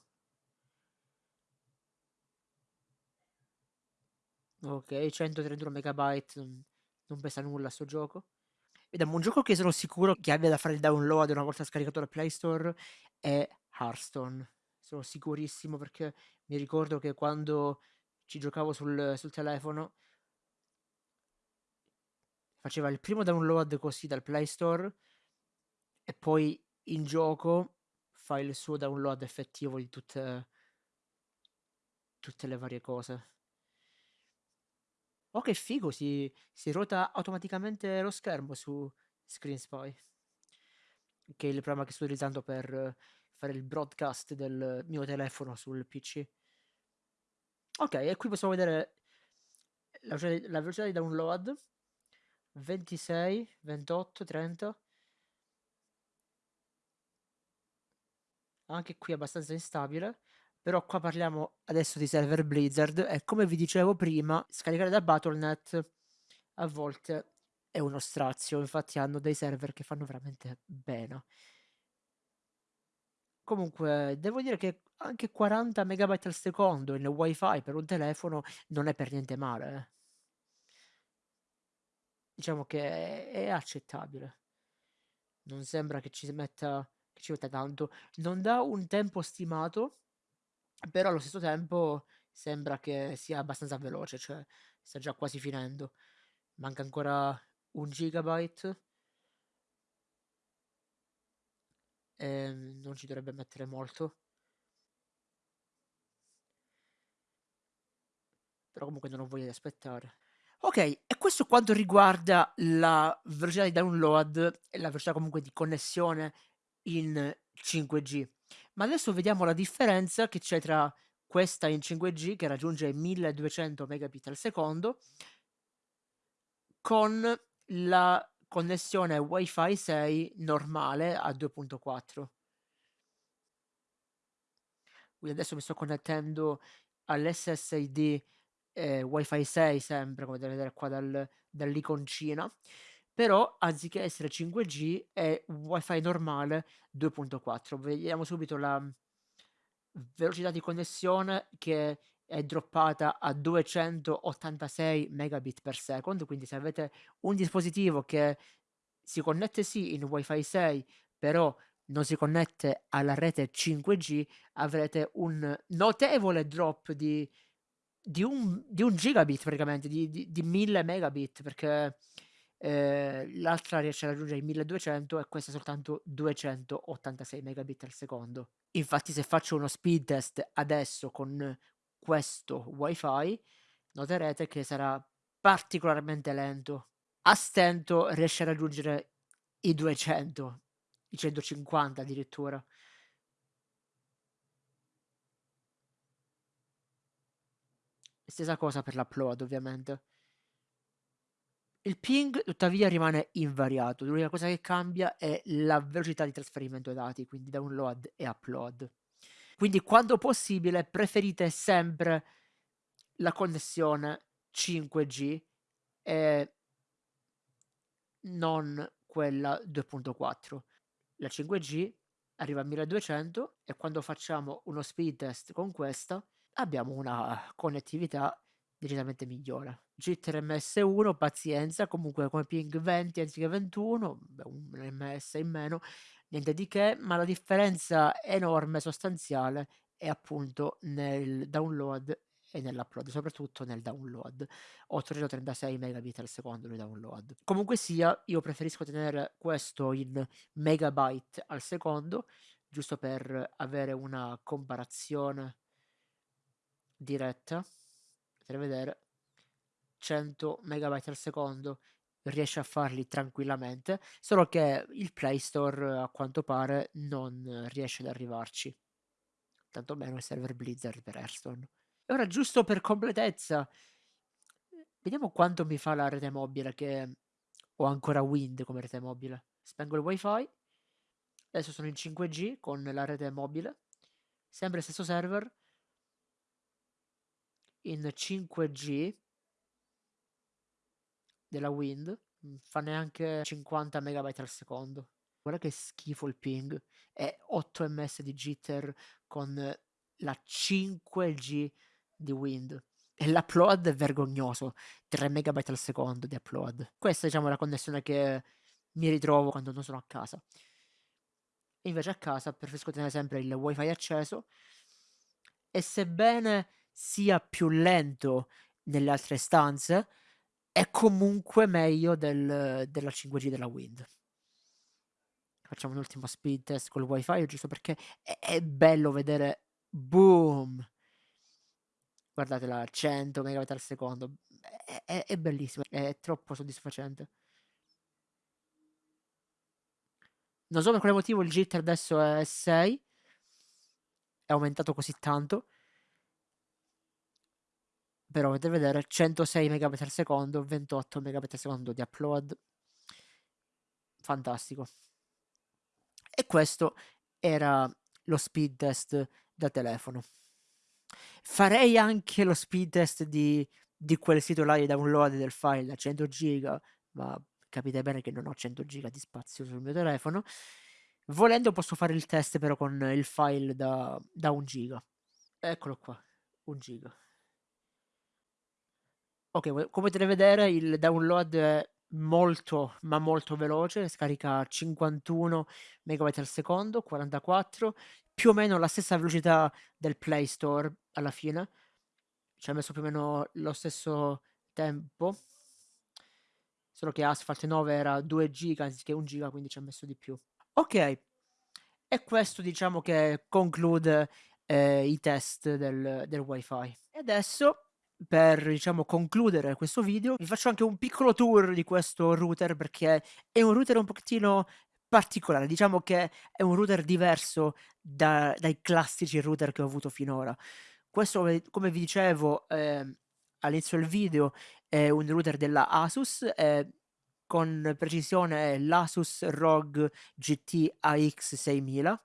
Ok 131 megabyte non, pesa nulla sto gioco. Vediamo un gioco che sono sicuro che abbia da fare il download una volta scaricato dal Play Store è Hearthstone. Sono sicurissimo perché mi ricordo che quando ci giocavo sul, sul telefono faceva il primo download così dal Play Store e poi in gioco fa il suo download effettivo di tutte, tutte le varie cose. Oh, che figo, si, si ruota automaticamente lo schermo su Screen Spy, che è il programma che sto utilizzando per fare il broadcast del mio telefono sul PC. Ok, e qui possiamo vedere la la velocità di download 26, 28, 30. Anche qui abbastanza instabile. Però qua parliamo adesso di server Blizzard e come vi dicevo prima, scaricare da Battle.net a volte è uno strazio, infatti hanno dei server che fanno veramente bene. Comunque, devo dire che anche 40 megabyte al secondo in wifi per un telefono non è per niente male. Diciamo che è accettabile. Non sembra che ci metta, che ci metta tanto. Non dà un tempo stimato, però allo stesso tempo sembra che sia abbastanza veloce, cioè sta già quasi finendo. Manca ancora un gigabyte. E ehm, non ci dovrebbe mettere molto. Però comunque non ho voglia di aspettare. Ok, e questo quanto riguarda la velocità di download e la velocità comunque di connessione in 5G. Ma adesso vediamo la differenza che c'è tra questa in 5G che raggiunge 1200 megabit al secondo con la connessione Wi-Fi 6 normale a 2.4. Quindi adesso mi sto connettendo all'SSID eh, Wi-Fi 6 sempre, come potete vedere qua dal, dall'iconcina però anziché essere 5G è wifi normale 2.4 vediamo subito la velocità di connessione che è droppata a 286 megabit per second. Quindi se avete un dispositivo che si connette sì in wifi 6 però non si connette alla rete 5G avrete un notevole drop di, di, un, di un gigabit praticamente di, di, di 1000 megabit perché eh, l'altra riesce a raggiungere i 1200 e questa soltanto 286 megabit al secondo. Infatti se faccio uno speed test adesso con questo wifi noterete che sarà particolarmente lento. A stento riesce a raggiungere i 200, i 150 addirittura. Stessa cosa per l'upload ovviamente. Il ping tuttavia rimane invariato, l'unica cosa che cambia è la velocità di trasferimento dei dati, quindi download e upload. Quindi quando possibile preferite sempre la connessione 5G e non quella 2.4. La 5G arriva a 1200 e quando facciamo uno speed test con questa abbiamo una connettività decisamente migliore. Jitter MS1, pazienza, comunque come ping 20 anziché 21, beh, un ms in meno, niente di che, ma la differenza enorme, sostanziale, è appunto nel download e nell'upload, soprattutto nel download. 836 megabit al secondo nel download. Comunque sia, io preferisco tenere questo in megabyte al secondo, giusto per avere una comparazione diretta. Potete vedere 100 megabyte al secondo riesce a farli tranquillamente, solo che il Play Store a quanto pare non riesce ad arrivarci. Tanto meno il server Blizzard per Hearthstone. E ora giusto per completezza, vediamo quanto mi fa la rete mobile che ho ancora Wind come rete mobile. Spengo il wifi, adesso sono in 5G con la rete mobile, sempre stesso server, in 5G della Wind, fa neanche 50 megabyte al secondo. Guarda che schifo il ping. È 8 ms di jitter con la 5G di Wind. E l'upload è vergognoso, 3 megabyte al secondo di upload. Questa diciamo è la connessione che mi ritrovo quando non sono a casa. Invece a casa preferisco tenere sempre il wifi acceso e sebbene sia più lento nelle altre stanze, è comunque meglio del, della 5G della Wind. Facciamo un ultimo speed test col wifi, giusto perché è, è bello vedere boom guardatela 100 megabit al secondo è, è, è bellissimo è troppo soddisfacente non so per quale motivo il jitter adesso è 6 è aumentato così tanto però potete vedere 106 megabit al secondo 28 megabit al secondo di upload fantastico e questo era lo speed test da telefono Farei anche lo speed test di, di quel sito là di download del file da 100 giga, ma capite bene che non ho 100 giga di spazio sul mio telefono. Volendo posso fare il test però con il file da, da 1 giga. Eccolo qua, 1 giga. Ok, come potete vedere il download è molto ma molto veloce, scarica 51 megabyte al secondo, 44, più o meno la stessa velocità del Play Store alla fine. Ci ha messo più o meno lo stesso tempo. Solo che Asphalt 9 era 2 giga anziché 1 giga, quindi ci ha messo di più. Ok, e questo diciamo che conclude eh, i test del, del wifi. E adesso per diciamo concludere questo video vi faccio anche un piccolo tour di questo router perché è un router un pochettino particolare, diciamo che è un router diverso da, dai classici router che ho avuto finora. Questo, come vi dicevo eh, all'inizio del video, è un router della Asus, eh, con precisione è l'Asus ROG GT AX6000,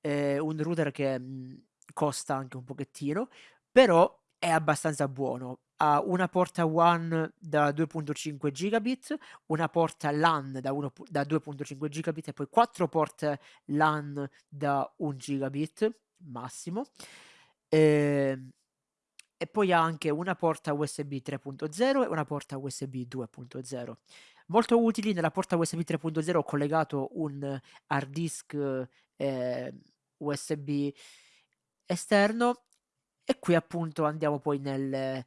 è un router che mh, mhmm, costa anche un pochettino, però è abbastanza buono ha una porta WAN da 2.5 gigabit, una porta LAN da, da 2.5 gigabit e poi quattro porte LAN da 1 gigabit massimo. E, ehm, e poi ha anche una porta USB 3.0 e una porta USB 2.0. Molto utili, nella porta USB 3.0 ho collegato un hard disk eh, USB esterno e qui appunto andiamo poi nel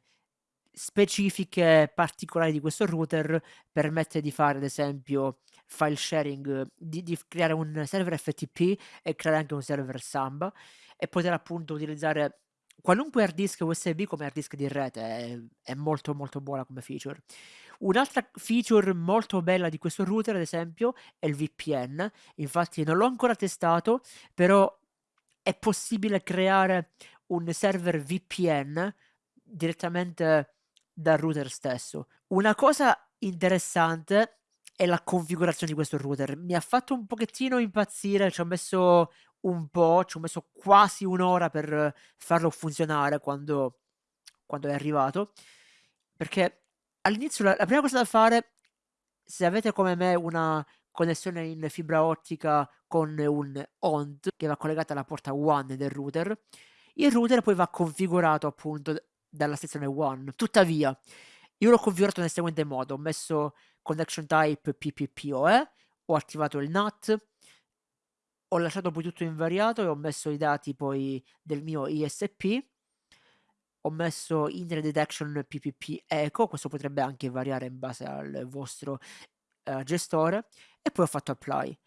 specifiche particolari di questo router permette di fare ad esempio file sharing, di, di, creare un server FTP e creare anche un server Samba e poter appunto utilizzare qualunque hard disk USB come hard disk di rete, è, è molto molto buona come feature. Un'altra feature molto bella di questo router ad esempio è il VPN, infatti non l'ho ancora testato, però è possibile creare un server VPN direttamente dal router stesso. Una cosa interessante è la configurazione di questo router. Mi ha fatto un pochettino impazzire, ci ho messo un po', ci ho messo quasi un'ora per farlo funzionare quando, quando è arrivato. Perché all'inizio la, la prima cosa da fare, se avete come me una connessione in fibra ottica con un ONT che va collegata alla porta WAN del router, il router poi va configurato appunto dalla sezione one. Tuttavia, io l'ho configurato nel seguente modo, ho messo connection type PPPoE, ho attivato il NAT, ho lasciato poi tutto invariato e ho messo i dati poi del mio ISP. Ho messo Internet Detection PPP Echo, questo potrebbe anche variare in base al vostro uh, gestore, e poi ho fatto apply.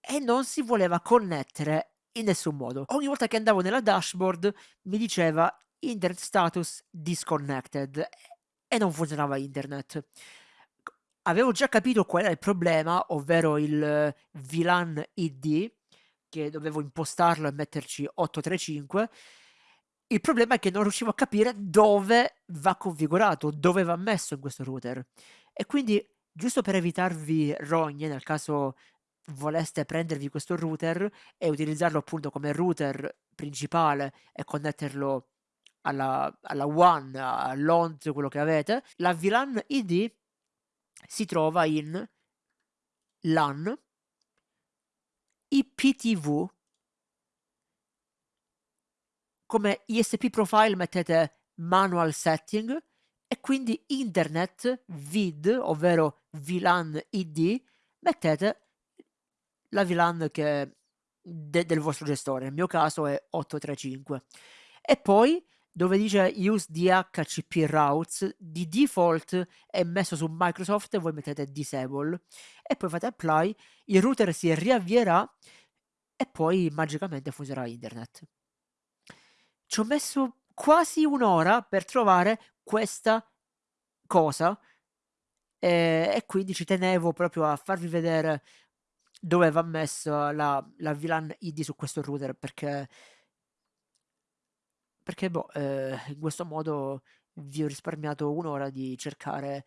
E non si voleva connettere in nessun modo. Ogni volta che andavo nella dashboard mi diceva Internet status disconnected e non funzionava internet. Avevo già capito qual era il problema, ovvero il VLAN ID, che dovevo impostarlo e metterci 835. Il problema è che non riuscivo a capire dove va configurato, dove va messo in questo router. E quindi, giusto per evitarvi rogne, nel caso voleste prendervi questo router e utilizzarlo appunto come router principale e connetterlo alla, alla WAN, all'ONT, quello che avete, la VLAN ID si trova in LAN IPTV come ISP profile mettete manual setting e quindi internet vid ovvero VLAN ID mettete la VLAN che de del vostro gestore, nel mio caso è 835. E poi dove dice use DHCP routes, di default è messo su Microsoft e voi mettete disable e poi fate apply, il router si riavvierà e poi magicamente funzionerà internet. Ci ho messo quasi un'ora per trovare questa cosa e, e quindi ci tenevo proprio a farvi vedere dove va messa la, la VLAN ID su questo router perché perché boh, eh, in questo modo vi ho risparmiato un'ora di cercare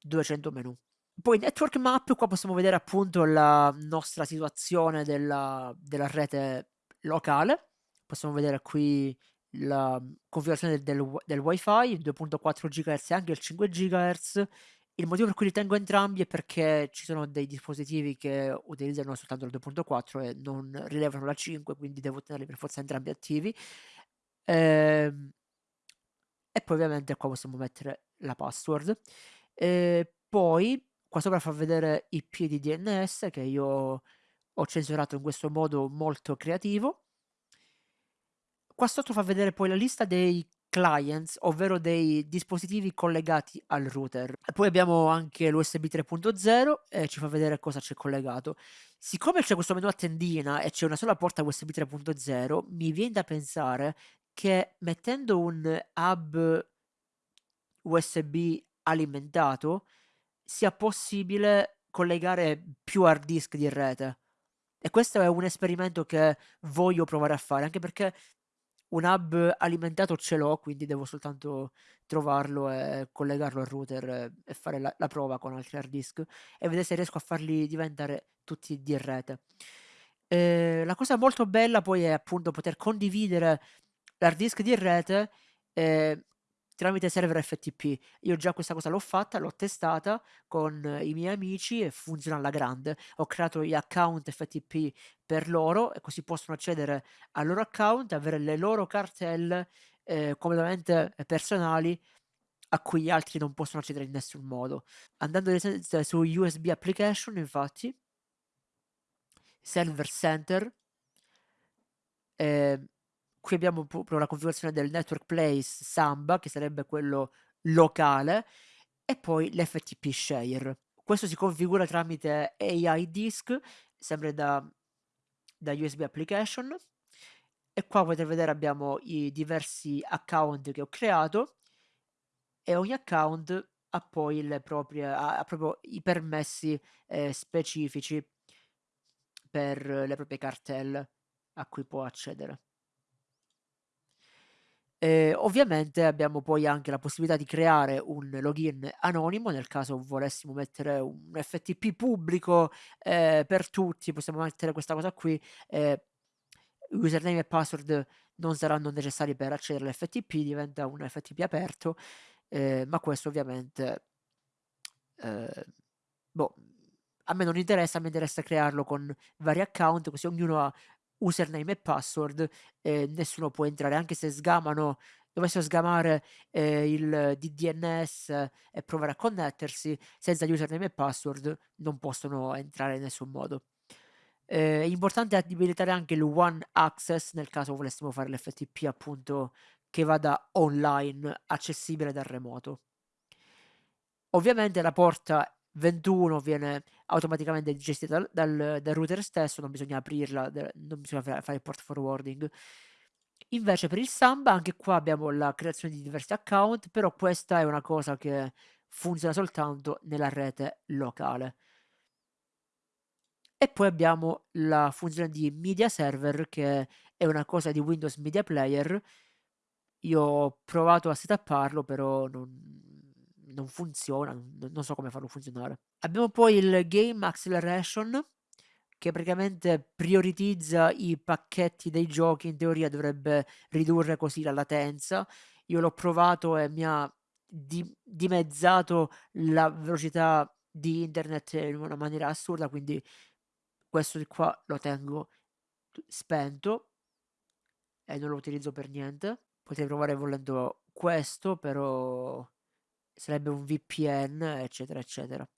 200 menu. Poi network map, qua possiamo vedere appunto la nostra situazione della, della rete locale. Possiamo vedere qui la configurazione del, del, del wifi, 2.4 GHz e anche il 5 GHz il motivo per cui li tengo entrambi è perché ci sono dei dispositivi che utilizzano soltanto la 2.4 e non rilevano la 5, quindi devo tenerli per forza entrambi attivi. Ehm, e poi ovviamente qua possiamo mettere la password. E poi qua sopra fa vedere i piedi DNS che io ho censurato in questo modo molto creativo. Qua sotto fa vedere poi la lista dei clients, ovvero dei dispositivi collegati al router. Poi abbiamo anche l'USB 3.0 e ci fa vedere cosa c'è collegato. Siccome c'è questo menu a tendina e c'è una sola porta USB 3.0, mi viene da pensare che mettendo un hub USB alimentato sia possibile collegare più hard disk di rete. E questo è un esperimento che voglio provare a fare, anche perché un hub alimentato ce l'ho, quindi devo soltanto trovarlo e collegarlo al router e fare la, la prova con altri hard disk e vedere se riesco a farli diventare tutti di rete. Eh, la cosa molto bella poi è appunto poter condividere l'hard disk di rete eh, tramite server FTP. Io già questa cosa l'ho fatta, l'ho testata con i miei amici e funziona alla grande. Ho creato gli account FTP per loro e così possono accedere al loro account, avere le loro cartelle eh, completamente personali a cui gli altri non possono accedere in nessun modo. Andando su USB application, infatti, server center, eh, qui abbiamo proprio la configurazione del network place Samba, che sarebbe quello locale, e poi l'FTP share. Questo si configura tramite AI disk, sempre da, da USB application. E qua potete vedere abbiamo i diversi account che ho creato e ogni account ha poi le proprie, ha, proprio i permessi eh, specifici per le proprie cartelle a cui può accedere. E ovviamente abbiamo poi anche la possibilità di creare un login anonimo nel caso volessimo mettere un FTP pubblico eh, per tutti, possiamo mettere questa cosa qui. Eh, username e password non saranno necessari per accedere all'FTP, diventa un FTP aperto, eh, ma questo ovviamente eh, boh, a me non interessa, mi interessa crearlo con vari account, così ognuno ha username e password e nessuno può entrare, anche se sgamano, dovessero sgamare eh, il DDNS e provare a connettersi, senza username e password non possono entrare in nessun modo. Ehm, è importante abilitare anche il one access nel caso volessimo fare l'FTP appunto che vada online, accessibile dal remoto. Ovviamente la porta 21 viene automaticamente gestita dal, dal, dal router stesso, non bisogna aprirla, non bisogna fare il port forwarding. Invece per il Samba anche qua abbiamo la creazione di diversi account, però questa è una cosa che funziona soltanto nella rete locale. E poi abbiamo la funzione di media server che è una cosa di Windows Media Player. Io ho provato a setapparlo, però non, non funziona, non so come farlo funzionare. Abbiamo poi il Game Acceleration che praticamente prioritizza i pacchetti dei giochi, in teoria dovrebbe ridurre così la latenza. Io l'ho provato e mi ha di- dimezzato la velocità di internet in una maniera assurda, quindi questo di qua lo tengo spento e non lo utilizzo per niente. Potrei provare volendo questo, però sarebbe un VPN, eccetera, eccetera.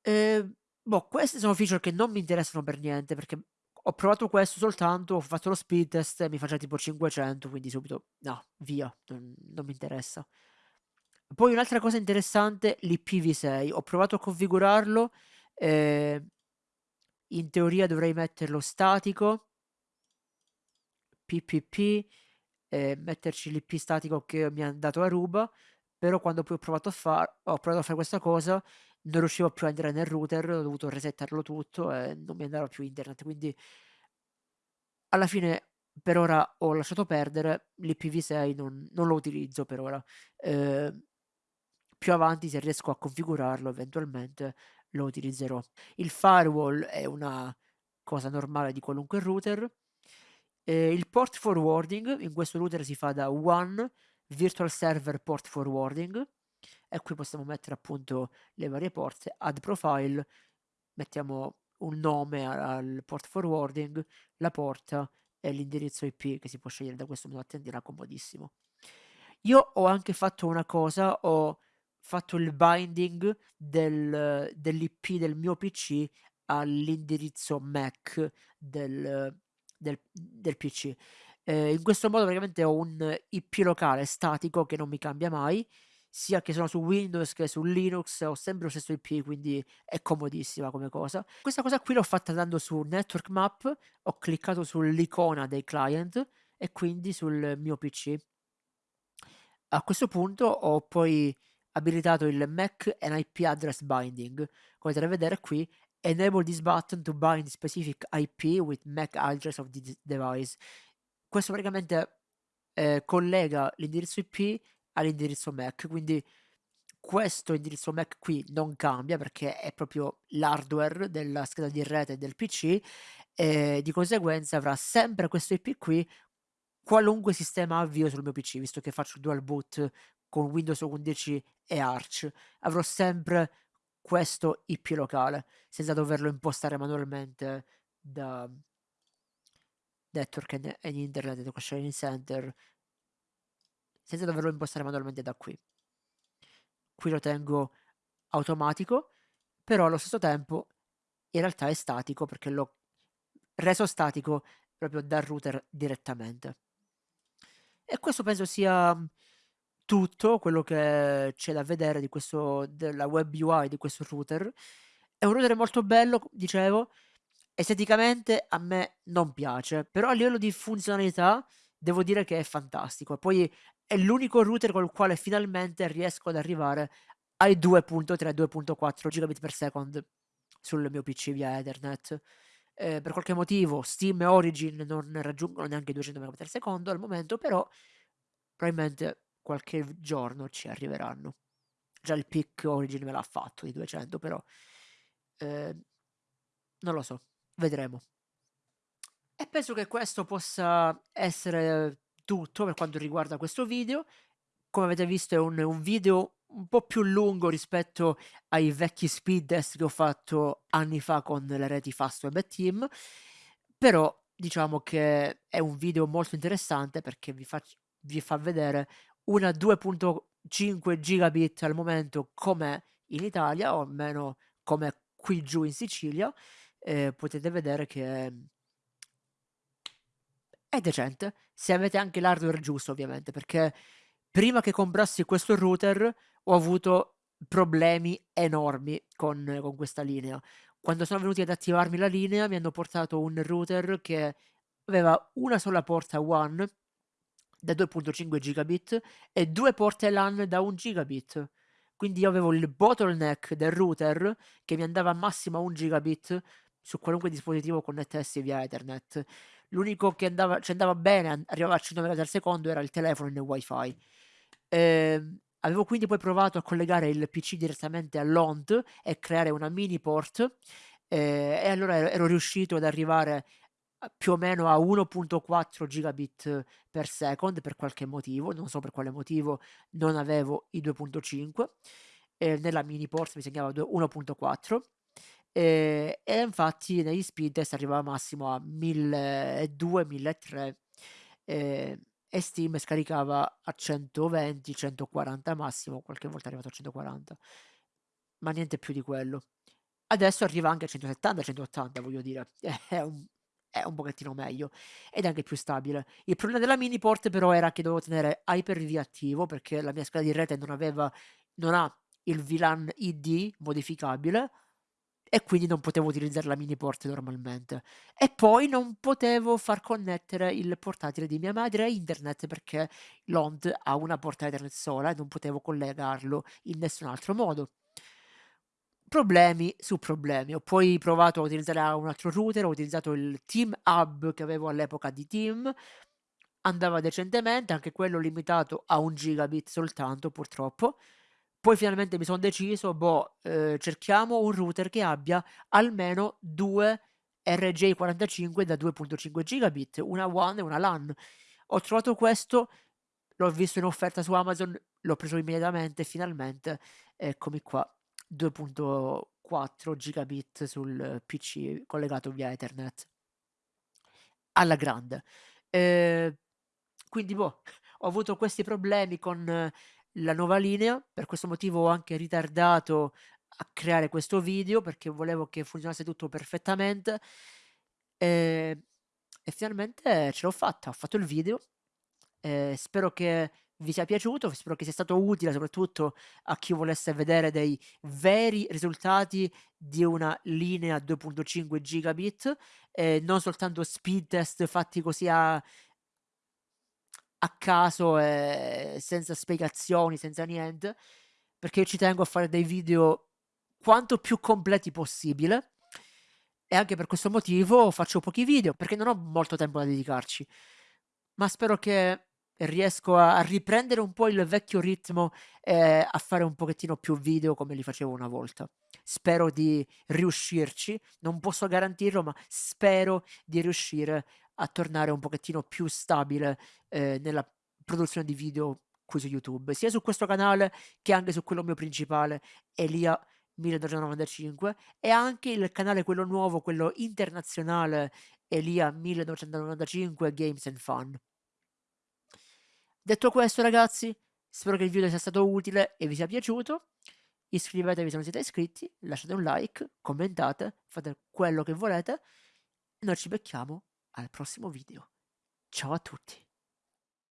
Eh, boh, queste sono feature che non mi interessano per niente, perché ho provato questo soltanto, ho fatto lo speed test e mi faceva tipo 500, quindi subito, no, via, non, non mi interessa. Poi un'altra cosa interessante, l'IPv6. Ho provato a configurarlo, eh, in teoria dovrei metterlo statico, PPP, eh, metterci l'IP statico che mi ha dato Aruba, però quando poi ho provato a, far, ho provato a fare questa cosa non riuscivo più a entrare nel router, ho dovuto resettarlo tutto e non mi andava più internet, quindi alla fine per ora ho lasciato perdere, l'IPv6 non, non lo utilizzo per ora. Eh, più avanti se riesco a configurarlo eventualmente lo utilizzerò. Il firewall è una cosa normale di qualunque router. Eh, il port forwarding in questo router si fa da one virtual server port forwarding e qui possiamo mettere appunto le varie porte, add profile, mettiamo un nome al port forwarding, la porta e l'indirizzo IP che si può scegliere da questo menu attendina comodissimo. Io ho anche fatto una cosa, ho fatto il binding del, dell'IP del mio PC all'indirizzo MAC del, del, del PC. Eh, in questo modo praticamente ho un IP locale statico che non mi cambia mai, sia che sono su Windows che su Linux, ho sempre lo stesso IP, quindi è comodissima come cosa. Questa cosa qui l'ho fatta andando su Network Map, ho cliccato sull'icona dei client e quindi sul mio PC. A questo punto ho poi abilitato il MAC and IP address binding. Come potete vedere qui, enable this button to bind specific IP with MAC address of the device. Questo praticamente eh, collega l'indirizzo IP all'indirizzo MAC, quindi questo indirizzo MAC qui non cambia perché è proprio l'hardware della scheda di rete del PC e di conseguenza avrà sempre questo IP qui qualunque sistema avvio sul mio PC, visto che faccio dual boot con Windows 11 e Arch. Avrò sempre questo IP locale, senza doverlo impostare manualmente da Network and Internet da Sharing Center, senza doverlo impostare manualmente da qui. Qui lo tengo automatico, però allo stesso tempo in realtà è statico perché l'ho reso statico proprio dal router direttamente. E questo penso sia tutto quello che c'è da vedere di questo della web UI di questo router. È un router molto bello, dicevo, esteticamente a me non piace, però a livello di funzionalità devo dire che è fantastico. Poi è l'unico router col quale finalmente riesco ad arrivare ai 2.3-2.4 gigabit per second sul mio PC via Ethernet. Eh, per qualche motivo Steam e Origin non raggiungono neanche 200 megabit al secondo al momento, però probabilmente qualche giorno ci arriveranno. Già il pick Origin me l'ha fatto di 200, però eh, non lo so, vedremo. E penso che questo possa essere tutto per quanto riguarda questo video. Come avete visto è un, un video un po' più lungo rispetto ai vecchi speed test che ho fatto anni fa con le reti Fastweb Team, però diciamo che è un video molto interessante perché vi, vi fa vedere una 2.5 gigabit al momento come in Italia o almeno come qui giù in Sicilia eh, potete vedere che è decente, se avete anche l'hardware giusto ovviamente, perché prima che comprassi questo router ho avuto problemi enormi con, con questa linea. Quando sono venuti ad attivarmi la linea mi hanno portato un router che aveva una sola porta WAN da 2.5 gigabit e due porte LAN da 1 gigabit. Quindi io avevo il bottleneck del router che mi andava a massimo a 1 gigabit su qualunque dispositivo connettessi via Ethernet. L'unico che andava, ci andava bene, arrivava a 100 MB al secondo, era il telefono in wifi. Eh, avevo quindi poi provato a collegare il PC direttamente all'ONT e creare una mini port eh, e allora ero, ero riuscito ad arrivare più o meno a 1.4 gigabit per second per qualche motivo, non so per quale motivo non avevo i 2.5 eh, nella mini port mi segnava 1.4 eh, e infatti negli speed test arrivava massimo a 1200 1300 eh, e Steam scaricava a 120 140 massimo qualche volta è arrivato a 140 ma niente più di quello adesso arriva anche a 170 180 voglio dire è un, è un pochettino meglio ed è anche più stabile. Il problema della mini port però era che dovevo tenere Hyper-V attivo perché la mia scheda di rete non aveva non ha il VLAN ID modificabile e quindi non potevo utilizzare la mini port normalmente. E poi non potevo far connettere il portatile di mia madre a internet perché l'OND ha una porta Ethernet sola e non potevo collegarlo in nessun altro modo problemi su problemi. Ho poi provato a utilizzare un altro router, ho utilizzato il Team Hub che avevo all'epoca di Team, andava decentemente, anche quello limitato a un gigabit soltanto purtroppo. Poi finalmente mi sono deciso, boh, eh, cerchiamo un router che abbia almeno due RJ45 da 2.5 gigabit, una WAN e una LAN. Ho trovato questo, l'ho visto in offerta su Amazon, l'ho preso immediatamente, finalmente, eccomi qua. 2.4 gigabit sul PC collegato via Ethernet alla grande. Eh, quindi boh, ho avuto questi problemi con la nuova linea, per questo motivo ho anche ritardato a creare questo video perché volevo che funzionasse tutto perfettamente e, e finalmente ce l'ho fatta, ho fatto il video. Eh, spero che vi sia piaciuto, spero che sia stato utile soprattutto a chi volesse vedere dei veri risultati di una linea 2.5 gigabit, eh, non soltanto speed test fatti così a, a caso, eh, senza spiegazioni, senza niente, perché io ci tengo a fare dei video quanto più completi possibile e anche per questo motivo faccio pochi video perché non ho molto tempo da dedicarci ma spero che riesco a riprendere un po' il vecchio ritmo e a fare un pochettino più video come li facevo una volta. Spero di riuscirci, non posso garantirlo, ma spero di riuscire a tornare un pochettino più stabile eh, nella produzione di video qui su YouTube, sia su questo canale che anche su quello mio principale, Elia 1995 e anche il canale quello nuovo, quello internazionale Elia 1995 Games and Fun. Detto questo ragazzi, spero che il video sia stato utile e vi sia piaciuto. Iscrivetevi se non siete iscritti, lasciate un like, commentate, fate quello che volete. Noi ci becchiamo al prossimo video. Ciao a tutti.